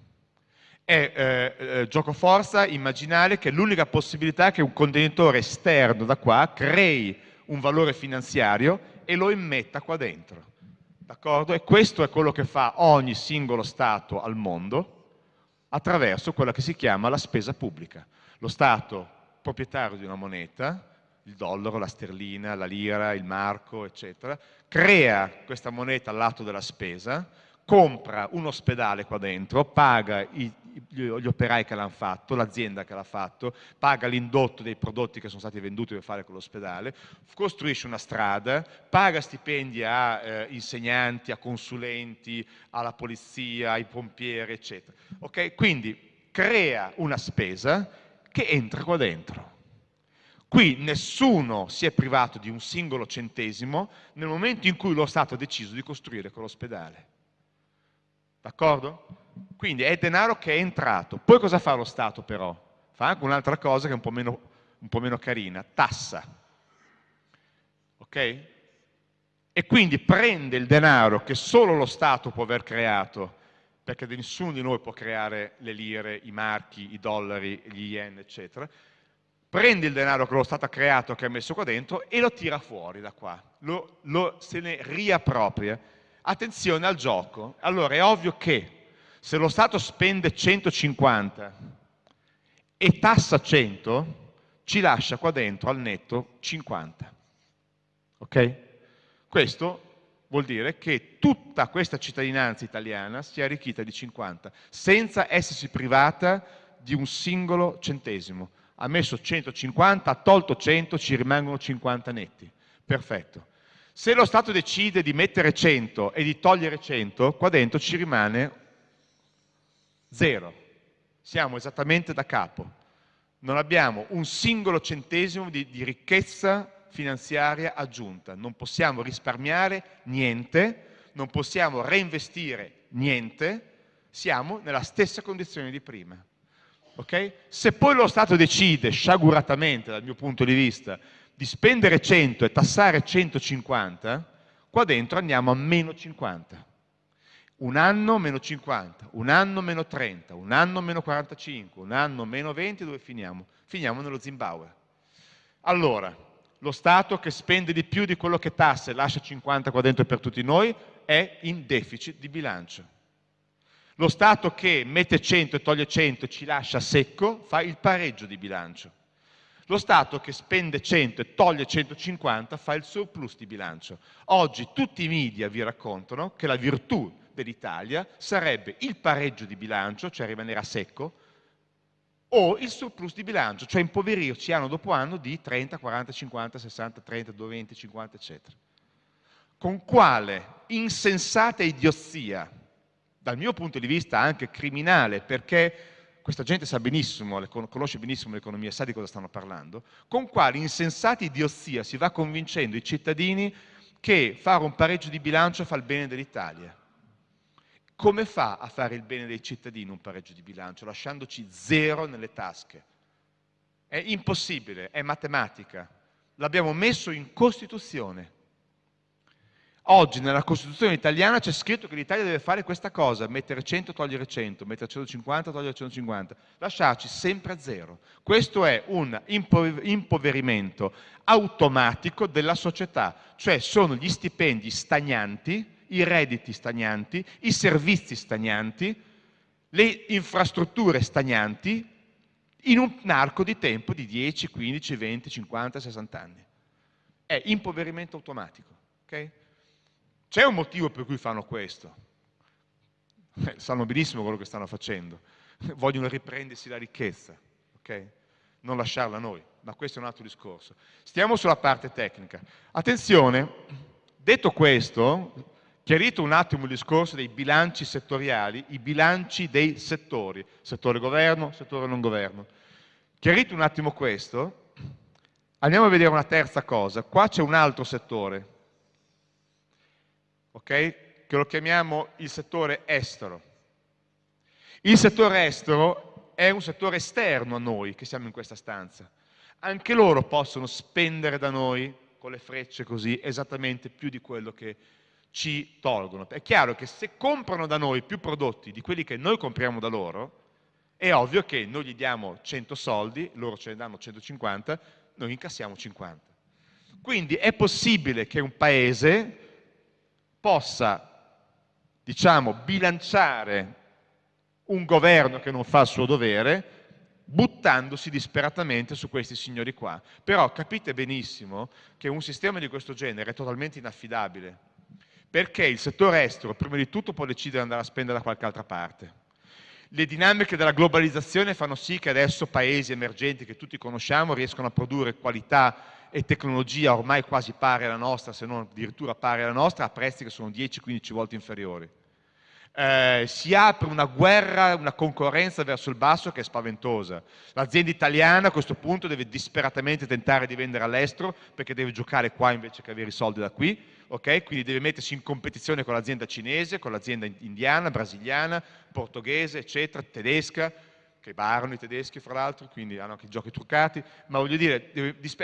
È eh, eh, gioco forza immaginare che l'unica possibilità è che un contenitore esterno da qua crei un valore finanziario e lo immetta qua dentro. D'accordo? E questo è quello che fa ogni singolo Stato al mondo attraverso quella che si chiama la spesa pubblica. Lo Stato proprietario di una moneta il dollaro, la sterlina, la lira, il marco, eccetera, crea questa moneta al lato della spesa, compra un ospedale qua dentro, paga i, gli operai che l'hanno fatto, l'azienda che l'ha fatto, paga l'indotto dei prodotti che sono stati venduti per fare quell'ospedale, costruisce una strada, paga stipendi a eh, insegnanti, a consulenti, alla polizia, ai pompieri, eccetera. Okay? Quindi crea una spesa che entra qua dentro. Qui nessuno si è privato di un singolo centesimo nel momento in cui lo Stato ha deciso di costruire quell'ospedale. D'accordo? Quindi è denaro che è entrato. Poi cosa fa lo Stato però? Fa anche un'altra cosa che è un po' meno, un po meno carina, tassa. Ok? E quindi prende il denaro che solo lo Stato può aver creato, perché nessuno di noi può creare le lire, i marchi, i dollari, gli yen, eccetera, prende il denaro che lo Stato ha creato, che ha messo qua dentro, e lo tira fuori da qua, lo, lo, se ne riappropria. Attenzione al gioco. Allora è ovvio che se lo Stato spende 150 e tassa 100, ci lascia qua dentro al netto 50. Ok? Questo vuol dire che tutta questa cittadinanza italiana si è arricchita di 50, senza essersi privata di un singolo centesimo ha messo 150, ha tolto 100, ci rimangono 50 netti. Perfetto. Se lo Stato decide di mettere 100 e di togliere 100, qua dentro ci rimane 0. Siamo esattamente da capo. Non abbiamo un singolo centesimo di, di ricchezza finanziaria aggiunta. Non possiamo risparmiare niente, non possiamo reinvestire niente, siamo nella stessa condizione di prima. Okay? Se poi lo Stato decide, sciaguratamente dal mio punto di vista, di spendere 100 e tassare 150, qua dentro andiamo a meno 50. Un anno meno 50, un anno meno 30, un anno meno 45, un anno meno 20, dove finiamo? Finiamo nello Zimbabwe. Allora, lo Stato che spende di più di quello che tassa e lascia 50 qua dentro per tutti noi è in deficit di bilancio. Lo Stato che mette 100 e toglie 100 e ci lascia secco fa il pareggio di bilancio. Lo Stato che spende 100 e toglie 150 fa il surplus di bilancio. Oggi tutti i media vi raccontano che la virtù dell'Italia sarebbe il pareggio di bilancio, cioè rimanere a secco, o il surplus di bilancio, cioè impoverirci anno dopo anno di 30, 40, 50, 60, 30, 20, 50, eccetera. Con quale insensata idiozia dal mio punto di vista anche criminale, perché questa gente sa benissimo, conosce benissimo l'economia, sa di cosa stanno parlando, con quali insensati idiozia si va convincendo i cittadini che fare un pareggio di bilancio fa il bene dell'Italia. Come fa a fare il bene dei cittadini un pareggio di bilancio? Lasciandoci zero nelle tasche. È impossibile, è matematica. L'abbiamo messo in Costituzione. Oggi nella Costituzione italiana c'è scritto che l'Italia deve fare questa cosa, mettere 100, togliere 100, mettere 150, togliere 150, lasciarci sempre a zero. Questo è un impoverimento automatico della società, cioè sono gli stipendi stagnanti, i redditi stagnanti, i servizi stagnanti, le infrastrutture stagnanti in un arco di tempo di 10, 15, 20, 50, 60 anni. È impoverimento automatico. Okay? C'è un motivo per cui fanno questo. Eh, sanno benissimo quello che stanno facendo. Vogliono riprendersi la ricchezza, ok? Non lasciarla a noi, ma questo è un altro discorso. Stiamo sulla parte tecnica. Attenzione, detto questo, chiarito un attimo il discorso dei bilanci settoriali, i bilanci dei settori, settore governo, settore non governo. Chiarito un attimo questo, andiamo a vedere una terza cosa. Qua c'è un altro settore, okay? che lo chiamiamo il settore estero. Il settore estero è un settore esterno a noi che siamo in questa stanza. Anche loro possono spendere da noi con le frecce così esattamente più di quello che ci tolgono. È chiaro che se comprano da noi più prodotti di quelli che noi compriamo da loro, è ovvio che noi gli diamo 100 soldi, loro ce ne danno 150, noi incassiamo 50. Quindi è possibile che un paese possa, diciamo, bilanciare un governo che non fa il suo dovere buttandosi disperatamente su questi signori qua. Però capite benissimo che un sistema di questo genere è totalmente inaffidabile, perché il settore estero prima di tutto può decidere di andare a spendere da qualche altra parte. Le dinamiche della globalizzazione fanno sì che adesso paesi emergenti che tutti conosciamo riescono a produrre qualità e tecnologia ormai quasi pari alla nostra, se non addirittura pari alla nostra, a prezzi che sono 10-15 volte inferiori. Eh, si apre una guerra, una concorrenza verso il basso che è spaventosa. L'azienda italiana a questo punto deve disperatamente tentare di vendere all'estero perché deve giocare qua invece che avere i soldi da qui, okay? quindi deve mettersi in competizione con l'azienda cinese, con l'azienda indiana, brasiliana, portoghese, eccetera, tedesca, che barano i tedeschi fra l'altro, quindi hanno anche i giochi truccati, ma voglio dire,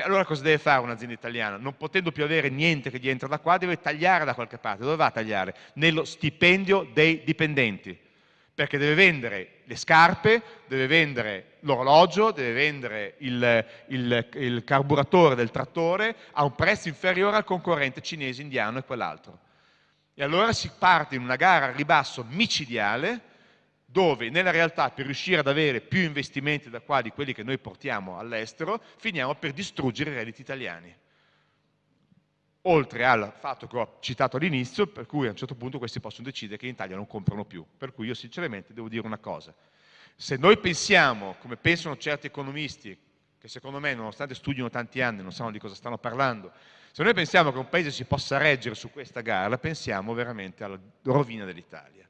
allora cosa deve fare un'azienda italiana? Non potendo più avere niente che gli entra da qua, deve tagliare da qualche parte, dove va a tagliare? Nello stipendio dei dipendenti, perché deve vendere le scarpe, deve vendere l'orologio, deve vendere il, il, il carburatore del trattore a un prezzo inferiore al concorrente cinese, indiano e quell'altro. E allora si parte in una gara a ribasso micidiale, dove nella realtà per riuscire ad avere più investimenti da qua di quelli che noi portiamo all'estero, finiamo per distruggere i redditi italiani. Oltre al fatto che ho citato all'inizio, per cui a un certo punto questi possono decidere che in Italia non comprano più. Per cui io sinceramente devo dire una cosa. Se noi pensiamo, come pensano certi economisti, che secondo me nonostante studino tanti anni non sanno di cosa stanno parlando, se noi pensiamo che un paese si possa reggere su questa gara, pensiamo veramente alla rovina dell'Italia.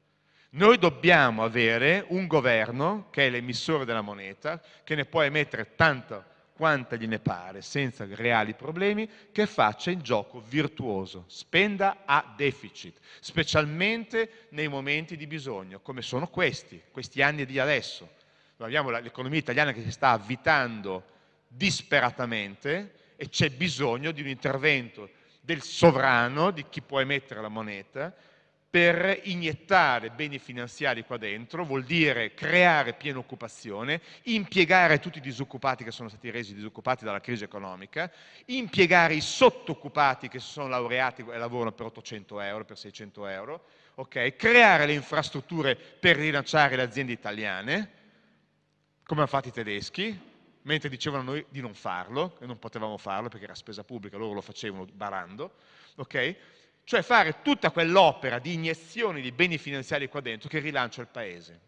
Noi dobbiamo avere un governo che è l'emissore della moneta, che ne può emettere tanta quanta gliene pare, senza reali problemi, che faccia il gioco virtuoso, spenda a deficit, specialmente nei momenti di bisogno, come sono questi, questi anni di adesso. Noi abbiamo l'economia italiana che si sta avvitando disperatamente e c'è bisogno di un intervento del sovrano, di chi può emettere la moneta, per iniettare beni finanziari qua dentro, vuol dire creare piena occupazione, impiegare tutti i disoccupati che sono stati resi disoccupati dalla crisi economica, impiegare i sottoccupati che si sono laureati e lavorano per 800 euro, per 600 euro, okay? creare le infrastrutture per rilanciare le aziende italiane, come hanno fatto i tedeschi, mentre dicevano noi di non farlo, e non potevamo farlo perché era spesa pubblica, loro lo facevano barando, ok? Cioè fare tutta quell'opera di iniezioni di beni finanziari qua dentro che rilancia il paese.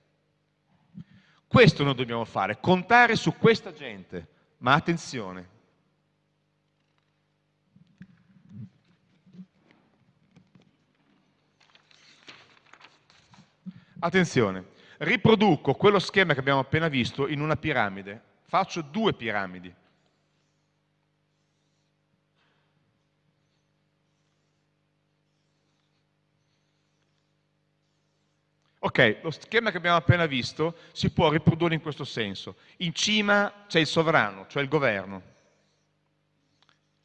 Questo noi dobbiamo fare, contare su questa gente, ma attenzione. Attenzione, riproduco quello schema che abbiamo appena visto in una piramide, faccio due piramidi. Ok, lo schema che abbiamo appena visto si può riprodurre in questo senso. In cima c'è il sovrano, cioè il governo.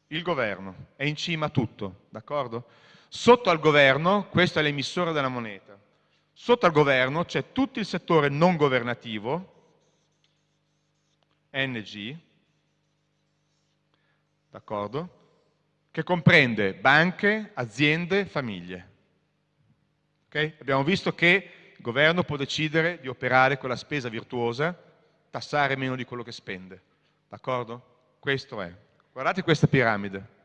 Il governo è in cima a tutto, d'accordo? Sotto al governo, questo è l'emissore della moneta, sotto al governo c'è tutto il settore non governativo, NG, d'accordo? Che comprende banche, aziende, famiglie. Okay? Abbiamo visto che governo può decidere di operare con la spesa virtuosa, tassare meno di quello che spende. D'accordo? Questo è. Guardate questa piramide.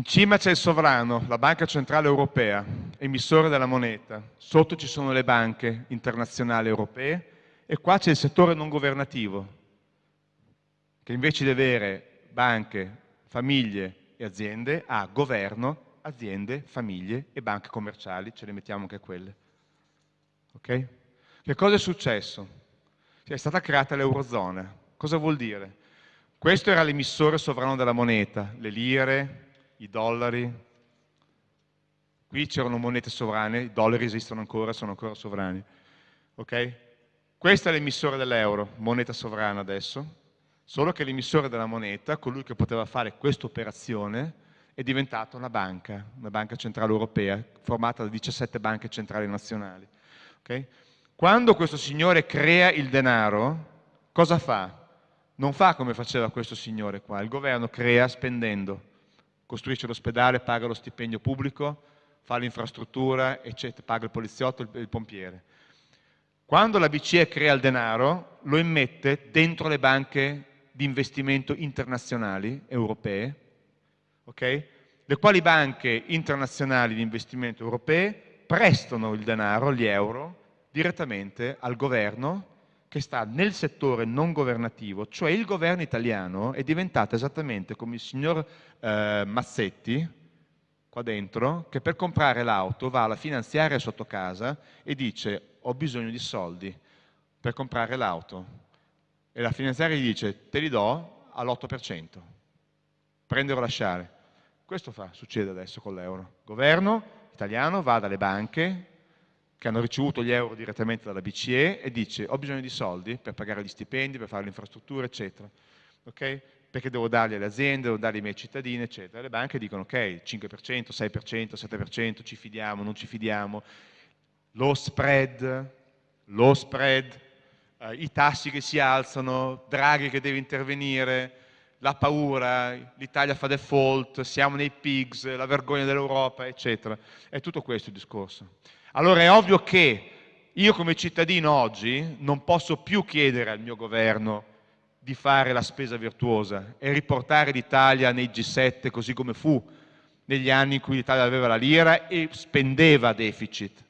In cima c'è il sovrano, la Banca Centrale Europea, emissore della moneta. Sotto ci sono le banche internazionali europee e qua c'è il settore non governativo, che invece di avere banche, famiglie e aziende, ha governo, aziende, famiglie e banche commerciali, ce le mettiamo anche quelle. Ok? Che cosa è successo? È stata creata l'Eurozona. Cosa vuol dire? Questo era l'emissore sovrano della moneta, le lire, i dollari, qui c'erano monete sovrane, i dollari esistono ancora, sono ancora sovrani. Okay? Questo è l'emissore dell'euro, moneta sovrana adesso, solo che l'emissore della moneta, colui che poteva fare questa operazione, è diventata una banca, una banca centrale europea, formata da 17 banche centrali nazionali. Okay? Quando questo signore crea il denaro, cosa fa? Non fa come faceva questo signore qua, il governo crea spendendo, costruisce l'ospedale, paga lo stipendio pubblico, fa l'infrastruttura, eccetera, paga il poliziotto, il, il pompiere. Quando la BCE crea il denaro, lo immette dentro le banche di investimento internazionali europee, okay? le quali banche internazionali di investimento europee prestano il denaro, gli euro, direttamente al governo che sta nel settore non governativo, cioè il governo italiano è diventato esattamente come il signor eh, Mazzetti, qua dentro, che per comprare l'auto va alla finanziaria sotto casa e dice ho bisogno di soldi per comprare l'auto. E la finanziaria gli dice te li do all'8%, prendere o lasciare. Questo fa, succede adesso con l'euro. Il governo italiano va dalle banche che hanno ricevuto gli euro direttamente dalla BCE e dice ho bisogno di soldi per pagare gli stipendi, per fare l'infrastruttura, eccetera. Okay? Perché devo darli alle aziende, devo darli ai miei cittadini, eccetera. Le banche dicono ok, 5%, 6%, 7%, ci fidiamo, non ci fidiamo. Lo spread, lo spread, eh, i tassi che si alzano, Draghi che deve intervenire, la paura, l'Italia fa default, siamo nei pigs, la vergogna dell'Europa, eccetera. È tutto questo il discorso. Allora è ovvio che io come cittadino oggi non posso più chiedere al mio governo di fare la spesa virtuosa e riportare l'Italia nei G7 così come fu negli anni in cui l'Italia aveva la lira e spendeva deficit,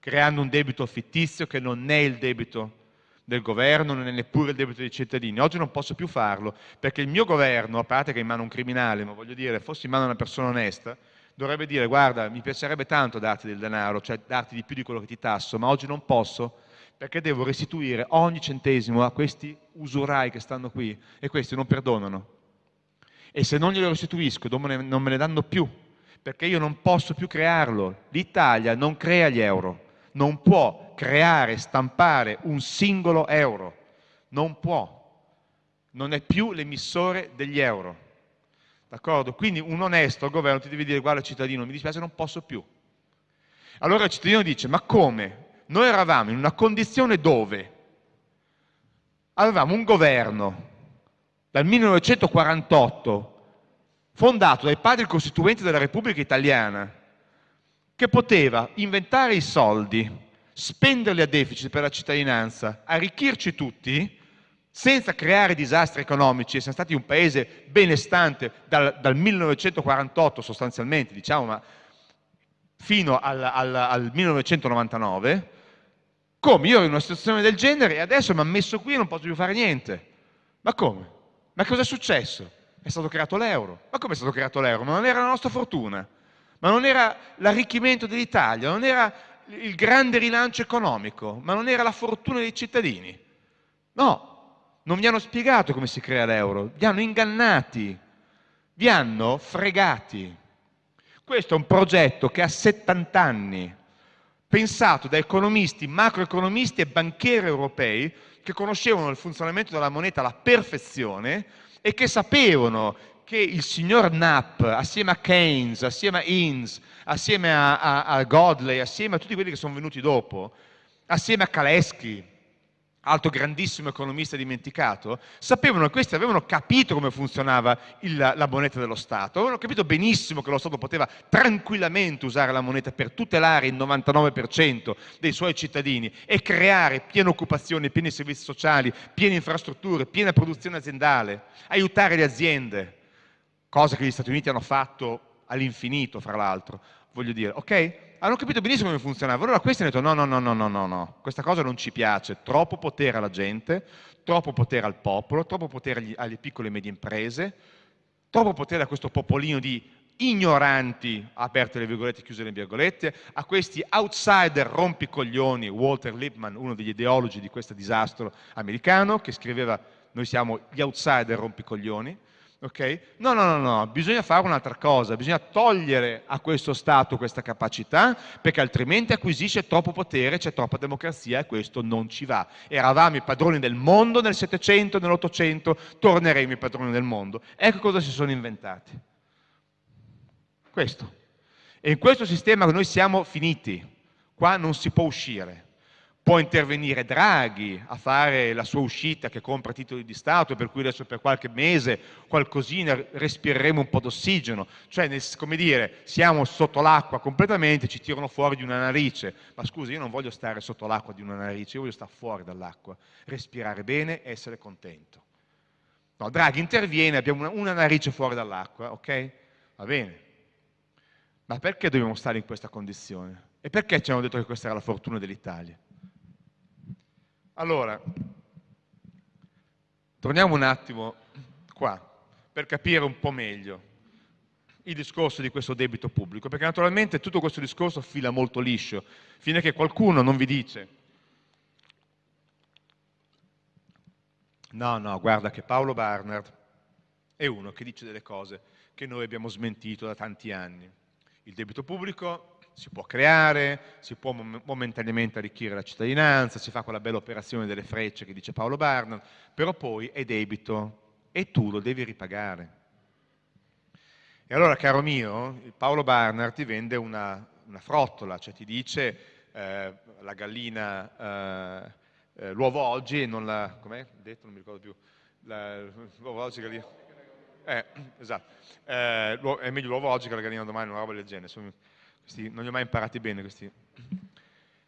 creando un debito fittizio che non è il debito del governo, non è neppure il debito dei cittadini. Oggi non posso più farlo perché il mio governo, a parte che è in mano un criminale, ma voglio dire, fossi in mano una persona onesta, dovrebbe dire guarda, mi piacerebbe tanto darti del denaro, cioè darti di più di quello che ti tasso, ma oggi non posso perché devo restituire ogni centesimo a questi usurai che stanno qui e questi non perdonano. E se non glielo restituisco non me ne danno più, perché io non posso più crearlo. L'Italia non crea gli euro, non può creare, stampare un singolo euro, non può, non è più l'emissore degli euro. Quindi un onesto governo ti deve dire guarda cittadino, mi dispiace, non posso più. Allora il cittadino dice ma come? Noi eravamo in una condizione dove avevamo un governo dal 1948 fondato dai padri costituenti della Repubblica Italiana che poteva inventare i soldi, spenderli a deficit per la cittadinanza, arricchirci tutti, senza creare disastri economici, e siamo stati un paese benestante dal, dal 1948 sostanzialmente, diciamo, fino al, al, al 1999, come io ero in una situazione del genere e adesso mi hanno messo qui e non posso più fare niente. Ma come? Ma cosa è successo? È stato creato l'euro. Ma come è stato creato l'euro? Ma non era la nostra fortuna ma non era l'arricchimento dell'Italia, non era il grande rilancio economico, ma non era la fortuna dei cittadini. No, non vi hanno spiegato come si crea l'euro, vi hanno ingannati, vi hanno fregati. Questo è un progetto che ha 70 anni, pensato da economisti, macroeconomisti e banchieri europei che conoscevano il funzionamento della moneta alla perfezione e che sapevano che il signor Knapp, assieme a Keynes, assieme a Inns, assieme a, a, a Godley, assieme a tutti quelli che sono venuti dopo, assieme a Kalesky, altro grandissimo economista dimenticato, sapevano che questi avevano capito come funzionava il, la moneta dello Stato, avevano capito benissimo che lo Stato poteva tranquillamente usare la moneta per tutelare il 99% dei suoi cittadini e creare piena occupazione, pieni servizi sociali, piene infrastrutture, piena produzione aziendale, aiutare le aziende cosa che gli Stati Uniti hanno fatto all'infinito, fra l'altro, voglio dire, ok? Hanno capito benissimo come funzionava, allora questi hanno detto no, no, no, no, no, no, no, questa cosa non ci piace, troppo potere alla gente, troppo potere al popolo, troppo potere agli, alle piccole e medie imprese, troppo potere a questo popolino di ignoranti, aperte le virgolette, chiuse le virgolette, a questi outsider rompicoglioni, Walter Lippmann, uno degli ideologi di questo disastro americano, che scriveva noi siamo gli outsider rompicoglioni, Okay? No, no, no, no, bisogna fare un'altra cosa, bisogna togliere a questo Stato questa capacità perché altrimenti acquisisce troppo potere, c'è troppa democrazia e questo non ci va. Eravamo i padroni del mondo nel Settecento, nell'Ottocento, torneremo i padroni del mondo. Ecco cosa si sono inventati. Questo. E in questo sistema noi siamo finiti, qua non si può uscire. Può intervenire Draghi a fare la sua uscita che compra titoli di Stato, per cui adesso per qualche mese qualcosina respireremo un po' d'ossigeno, cioè nel, come dire, siamo sotto l'acqua completamente, ci tirano fuori di una narice, ma scusi io non voglio stare sotto l'acqua di una narice, io voglio stare fuori dall'acqua, respirare bene e essere contento. No, Draghi interviene, abbiamo una, una narice fuori dall'acqua, ok? Va bene. Ma perché dobbiamo stare in questa condizione? E perché ci hanno detto che questa era la fortuna dell'Italia? Allora, torniamo un attimo qua per capire un po' meglio il discorso di questo debito pubblico, perché naturalmente tutto questo discorso fila molto liscio, fino a che qualcuno non vi dice no, no, guarda che Paolo Barnard è uno che dice delle cose che noi abbiamo smentito da tanti anni. Il debito pubblico si può creare, si può momentaneamente arricchire la cittadinanza, si fa quella bella operazione delle frecce che dice Paolo Barnard, però poi è debito e tu lo devi ripagare. E allora, caro mio, Paolo Barnard ti vende una, una frottola, cioè ti dice eh, la gallina, eh, eh, l'uovo oggi e non la... com'è detto? Non mi ricordo più. L'uovo oggi, gallina... Eh, esatto. Eh, è meglio l'uovo oggi che la gallina domani, una roba del genere. Questi, non li ho mai imparati bene questi.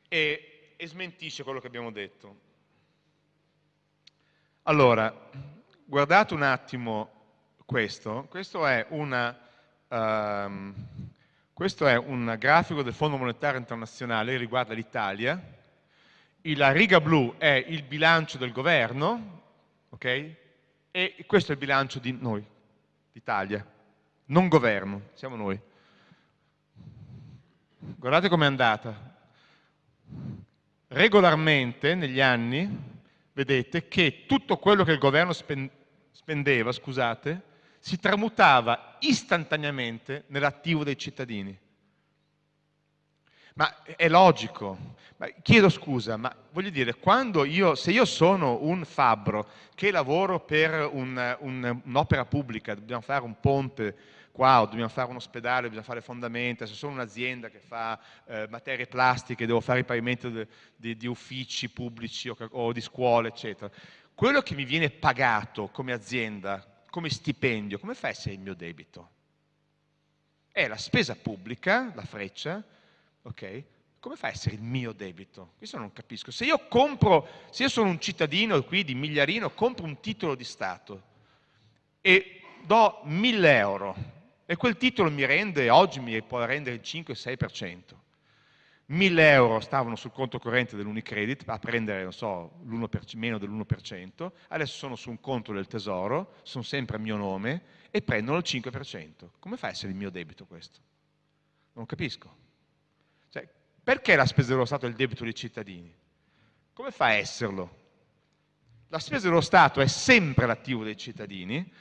E, e smentisce quello che abbiamo detto. Allora, guardate un attimo questo, questo è, una, um, questo è un grafico del Fondo Monetario Internazionale che riguarda l'Italia, la riga blu è il bilancio del governo, ok? E questo è il bilancio di noi, d'Italia, non governo, siamo noi. Guardate com'è andata. Regolarmente negli anni, vedete che tutto quello che il governo spendeva, scusate, si tramutava istantaneamente nell'attivo dei cittadini. Ma è logico. Ma chiedo scusa, ma voglio dire, io, se io sono un fabbro che lavoro per un'opera un, pubblica, dobbiamo fare un ponte o dobbiamo fare un ospedale, dobbiamo fare fondamenta, se sono un'azienda che fa eh, materie plastiche, devo fare il pavimento di uffici pubblici o, o di scuole, eccetera. Quello che mi viene pagato come azienda, come stipendio, come fa a essere il mio debito? È la spesa pubblica, la freccia, ok? Come fa a essere il mio debito? Questo non capisco. Se io compro, se io sono un cittadino qui di Migliarino, compro un titolo di Stato e do 1000 euro e quel titolo mi rende, oggi mi può rendere il 5-6%. 1000 euro stavano sul conto corrente dell'Unicredit a prendere, so, meno dell'1%, adesso sono su un conto del tesoro, sono sempre a mio nome e prendono il 5%. Come fa a essere il mio debito questo? Non capisco. Cioè, perché la spesa dello Stato è il debito dei cittadini? Come fa a esserlo? La spesa dello Stato è sempre l'attivo dei cittadini,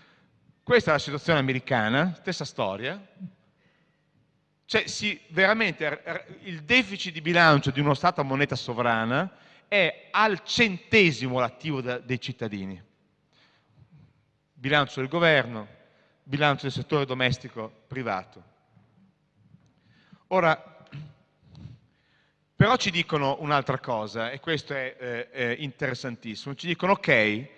questa è la situazione americana, stessa storia. Cioè, veramente il deficit di bilancio di uno Stato a moneta sovrana è al centesimo l'attivo dei cittadini. Bilancio del governo, bilancio del settore domestico privato. Ora, però ci dicono un'altra cosa, e questo è, eh, interessantissimo, ci dicono ok,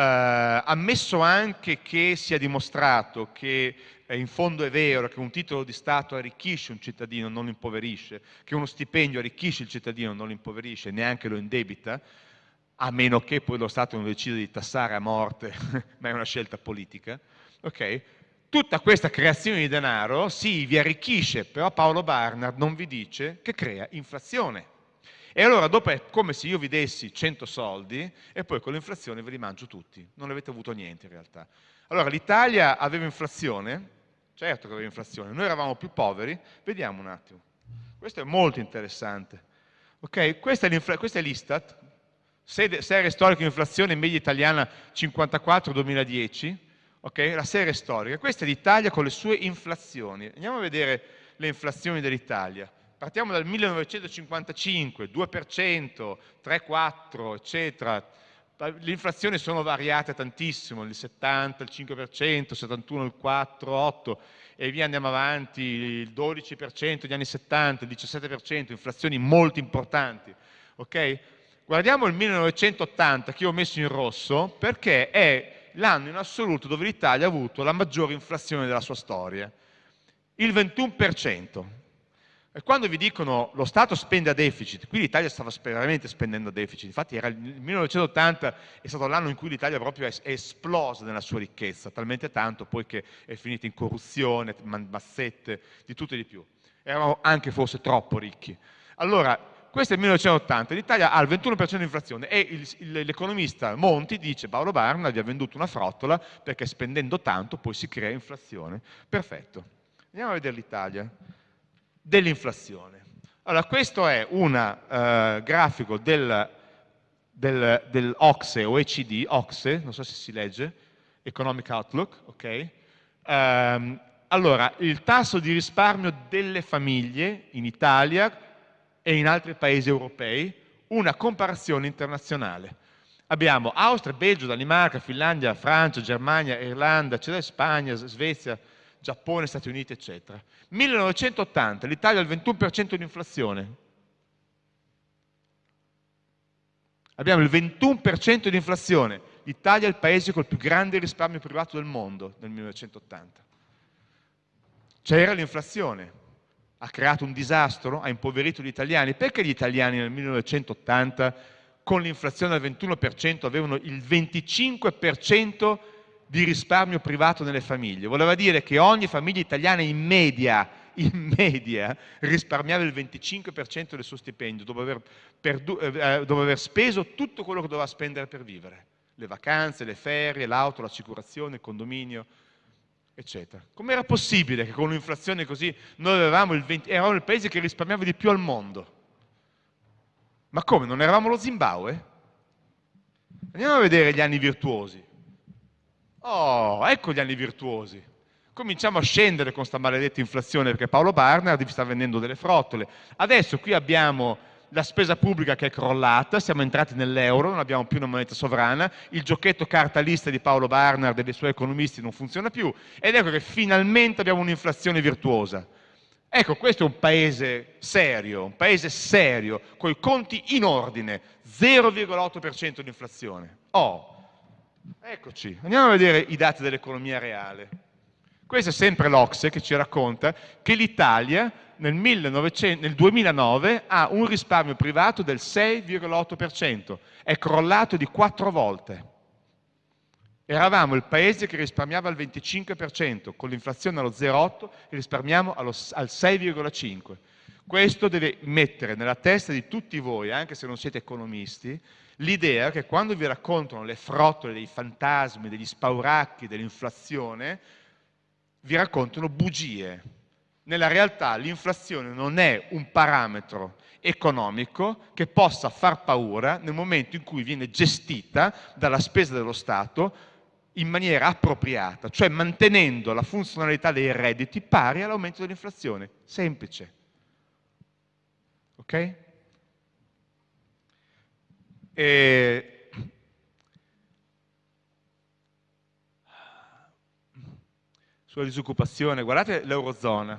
ammesso anche che sia dimostrato che eh, in fondo è vero che un titolo di Stato arricchisce un cittadino, non lo impoverisce, che uno stipendio arricchisce il cittadino, non lo impoverisce, neanche lo indebita, a meno che poi lo Stato non decida di tassare a morte, ma è una scelta politica, okay? tutta questa creazione di denaro sì, vi arricchisce, però Paolo Barnard non vi dice che crea inflazione. E allora dopo è come se io vi dessi 100 soldi e poi con l'inflazione ve li mangio tutti, non avete avuto niente in realtà. Allora l'Italia aveva inflazione, certo che aveva inflazione, noi eravamo più poveri, vediamo un attimo. Questo è molto interessante. Okay? Questa è l'Istat, serie storica di inflazione media italiana 54-2010, okay? la serie storica. Questa è l'Italia con le sue inflazioni. Andiamo a vedere le inflazioni dell'Italia. Partiamo dal 1955, 2%, 3-4, eccetera. Le inflazioni sono variate tantissimo, il 70, il 5%, il 71, il 4, 8 e via andiamo avanti, il 12% negli anni 70, il 17%, inflazioni molto importanti. Okay? guardiamo il 1980 che ho messo in rosso perché è l'anno in assoluto dove l'Italia ha avuto la maggiore inflazione della sua storia, il 21%. E quando vi dicono lo Stato spende a deficit, qui l'Italia stava veramente spendendo a deficit, infatti era il 1980 è stato l'anno in cui l'Italia proprio è esplosa nella sua ricchezza, talmente tanto poi che è finita in corruzione, mazzette, di tutto e di più. Eravamo anche forse troppo ricchi. Allora, questo è il 1980, l'Italia ha il 21% di inflazione e l'economista Monti dice Paolo Barna vi ha venduto una frottola perché spendendo tanto poi si crea inflazione. Perfetto. Andiamo a vedere l'Italia dell'inflazione. Allora, questo è un uh, grafico del, del, del OXE, OECD, OXE, non so se si legge, Economic Outlook, ok? Um, allora, il tasso di risparmio delle famiglie in Italia e in altri paesi europei, una comparazione internazionale. Abbiamo Austria, Belgio, Danimarca, Finlandia, Francia, Germania, Irlanda, Spagna, Svezia, Giappone, Stati Uniti, eccetera. 1980, l'Italia ha il 21% di inflazione. Abbiamo il 21% di inflazione. L'Italia è il paese col più grande risparmio privato del mondo nel 1980. C'era l'inflazione, ha creato un disastro, ha impoverito gli italiani. Perché gli italiani nel 1980 con l'inflazione al 21% avevano il 25% di risparmio privato nelle famiglie. Voleva dire che ogni famiglia italiana in media, in media risparmiava il 25% del suo stipendio dopo aver, eh, eh, dopo aver speso tutto quello che doveva spendere per vivere. Le vacanze, le ferie, l'auto, l'assicurazione, il condominio, eccetera. Com'era possibile che con un'inflazione così noi avevamo il 20, eravamo il paese che risparmiava di più al mondo? Ma come? Non eravamo lo Zimbabwe? Andiamo a vedere gli anni virtuosi. Oh, ecco gli anni virtuosi. Cominciamo a scendere con questa maledetta inflazione perché Paolo Barnard vi sta vendendo delle frottole. Adesso qui abbiamo la spesa pubblica che è crollata, siamo entrati nell'euro, non abbiamo più una moneta sovrana, il giochetto cartalista di Paolo Barnard e dei suoi economisti non funziona più ed ecco che finalmente abbiamo un'inflazione virtuosa. Ecco, questo è un paese serio, un paese serio, con i conti in ordine, 0,8% di inflazione. Oh, Eccoci, andiamo a vedere i dati dell'economia reale. Questo è sempre l'Ocse che ci racconta che l'Italia nel, 1900, nel 2009 ha un risparmio privato del 6,8%, è crollato di quattro volte. Eravamo il paese che risparmiava al 25%, con l'inflazione allo 0,8 risparmiamo allo, al 6,5%. Questo deve mettere nella testa di tutti voi, anche se non siete economisti, l'idea che quando vi raccontano le frottole dei fantasmi, degli spauracchi, dell'inflazione, vi raccontano bugie. Nella realtà l'inflazione non è un parametro economico che possa far paura nel momento in cui viene gestita dalla spesa dello Stato in maniera appropriata, cioè mantenendo la funzionalità dei redditi pari all'aumento dell'inflazione. Semplice. Ok? E sulla disoccupazione, guardate l'Eurozona.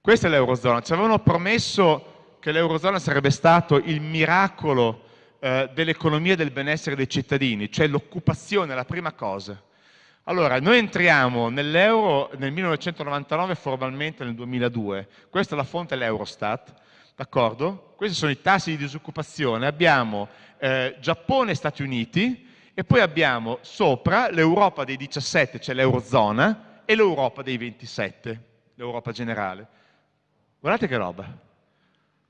Questa è l'Eurozona. Ci avevano promesso che l'Eurozona sarebbe stato il miracolo eh, dell'economia e del benessere dei cittadini, cioè l'occupazione, la prima cosa. Allora, noi entriamo nell'euro nel 1999 formalmente nel 2002, questa è la fonte dell'Eurostat? Questi sono i tassi di disoccupazione, abbiamo eh, Giappone e Stati Uniti e poi abbiamo sopra l'Europa dei 17, cioè l'Eurozona, e l'Europa dei 27, l'Europa generale. Guardate che roba.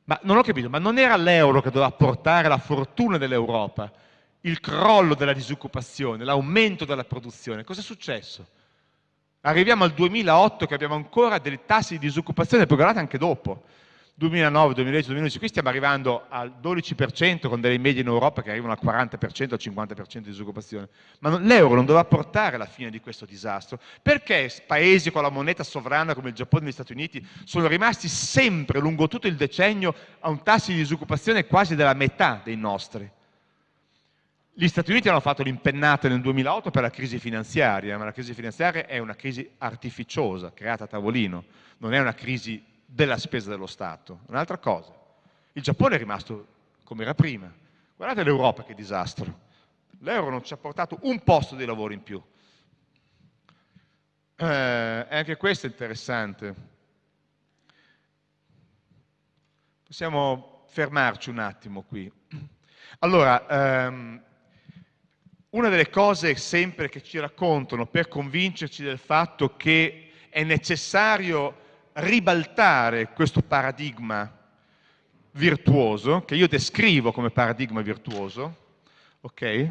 Ma non ho capito, ma non era l'euro che doveva portare la fortuna dell'Europa, il crollo della disoccupazione, l'aumento della produzione. Cosa è successo? Arriviamo al 2008 che abbiamo ancora dei tassi di disoccupazione, poi guardate anche dopo. 2009, 2010, 2011, qui stiamo arrivando al 12% con delle medie in Europa che arrivano al 40%, al 50% di disoccupazione. Ma l'euro non doveva portare alla fine di questo disastro. Perché paesi con la moneta sovrana come il Giappone e gli Stati Uniti sono rimasti sempre lungo tutto il decennio a un tasso di disoccupazione quasi della metà dei nostri? Gli Stati Uniti hanno fatto l'impennata nel 2008 per la crisi finanziaria, ma la crisi finanziaria è una crisi artificiosa, creata a tavolino, non è una crisi della spesa dello Stato. Un'altra cosa, il Giappone è rimasto come era prima. Guardate l'Europa che disastro. L'euro non ci ha portato un posto di lavoro in più. Eh, anche questo è interessante. Possiamo fermarci un attimo qui. Allora, ehm, una delle cose sempre che ci raccontano per convincerci del fatto che è necessario ribaltare questo paradigma virtuoso, che io descrivo come paradigma virtuoso, ok?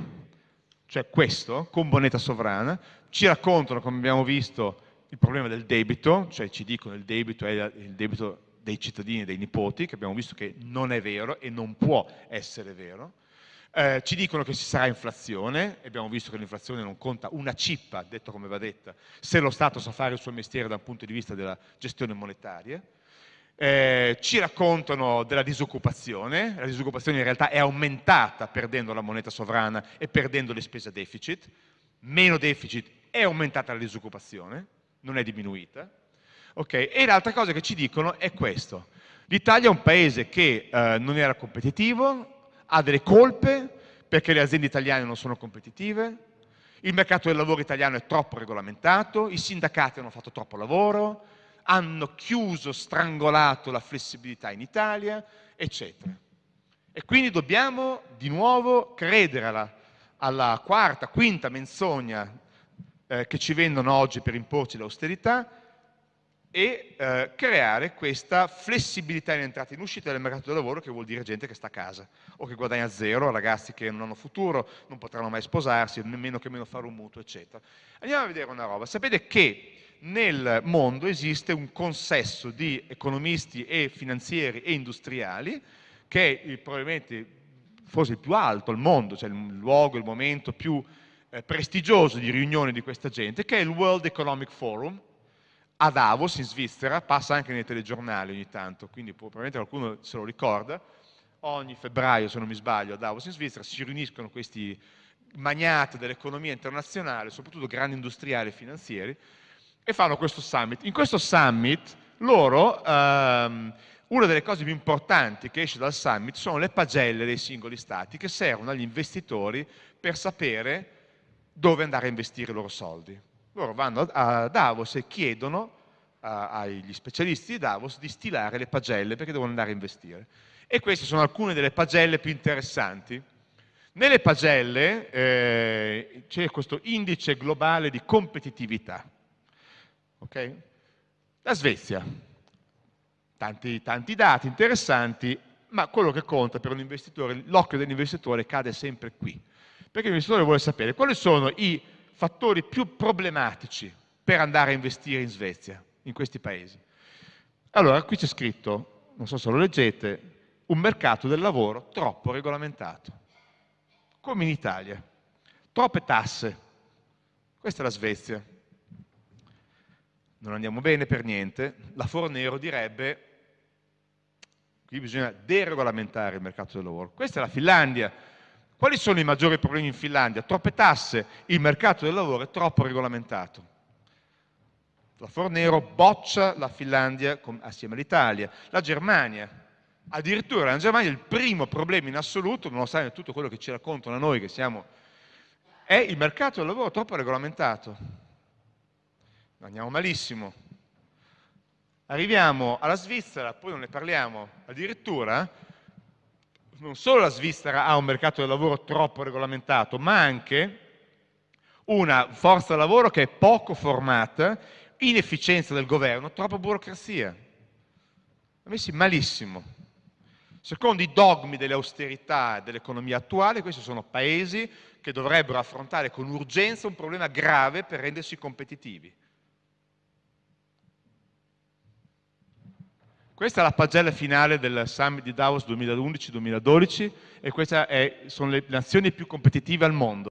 Cioè questo, con moneta sovrana, ci raccontano, come abbiamo visto, il problema del debito, cioè ci dicono il debito è il debito dei cittadini e dei nipoti, che abbiamo visto che non è vero e non può essere vero, eh, ci dicono che ci sarà inflazione, abbiamo visto che l'inflazione non conta una cippa, detto come va detta, se lo Stato sa fare il suo mestiere dal punto di vista della gestione monetaria. Eh, ci raccontano della disoccupazione, la disoccupazione in realtà è aumentata perdendo la moneta sovrana e perdendo le spese a deficit, meno deficit è aumentata la disoccupazione, non è diminuita. Okay? E l'altra cosa che ci dicono è questo, l'Italia è un paese che eh, non era competitivo, ha delle colpe perché le aziende italiane non sono competitive, il mercato del lavoro italiano è troppo regolamentato, i sindacati hanno fatto troppo lavoro, hanno chiuso, strangolato la flessibilità in Italia, eccetera. E quindi dobbiamo di nuovo credere alla, alla quarta, quinta menzogna eh, che ci vendono oggi per imporci l'austerità, e eh, creare questa flessibilità in entrata e in uscita del mercato del lavoro che vuol dire gente che sta a casa o che guadagna zero, ragazzi che non hanno futuro, non potranno mai sposarsi, nemmeno che meno fare un mutuo, eccetera. Andiamo a vedere una roba. Sapete che nel mondo esiste un consesso di economisti e finanzieri e industriali che è probabilmente forse il più alto al mondo, cioè il luogo, il momento più eh, prestigioso di riunione di questa gente, che è il World Economic Forum, a Davos in Svizzera, passa anche nei telegiornali ogni tanto, quindi probabilmente qualcuno se lo ricorda, ogni febbraio se non mi sbaglio a Davos in Svizzera si riuniscono questi magnati dell'economia internazionale, soprattutto grandi industriali e finanzieri, e fanno questo summit. In questo summit loro, ehm, una delle cose più importanti che esce dal summit sono le pagelle dei singoli stati che servono agli investitori per sapere dove andare a investire i loro soldi. Loro vanno a Davos e chiedono agli specialisti di Davos di stilare le pagelle perché devono andare a investire. E queste sono alcune delle pagelle più interessanti. Nelle pagelle eh, c'è questo indice globale di competitività. Okay? La Svezia, tanti, tanti dati interessanti, ma quello che conta per un investitore, l'occhio dell'investitore cade sempre qui. Perché l'investitore vuole sapere quali sono i fattori più problematici per andare a investire in Svezia, in questi paesi. Allora, qui c'è scritto, non so se lo leggete, un mercato del lavoro troppo regolamentato, come in Italia. Troppe tasse. Questa è la Svezia. Non andiamo bene per niente. La Fornero direbbe qui bisogna deregolamentare il mercato del lavoro. Questa è la Finlandia, quali sono i maggiori problemi in Finlandia? Troppe tasse, il mercato del lavoro è troppo regolamentato. La Fornero boccia la Finlandia assieme all'Italia. La Germania, addirittura la Germania è il primo problema in assoluto, nonostante tutto quello che ci raccontano a noi che siamo, è il mercato del lavoro troppo regolamentato. Andiamo malissimo. Arriviamo alla Svizzera, poi non ne parliamo addirittura, non solo la Svizzera ha un mercato del lavoro troppo regolamentato, ma anche una forza lavoro che è poco formata, inefficienza del governo, troppa burocrazia. Messi malissimo. Secondo i dogmi delle austerità dell'economia attuale, questi sono paesi che dovrebbero affrontare con urgenza un problema grave per rendersi competitivi. Questa è la pagella finale del Summit di Davos 2011-2012 e queste sono le nazioni più competitive al mondo.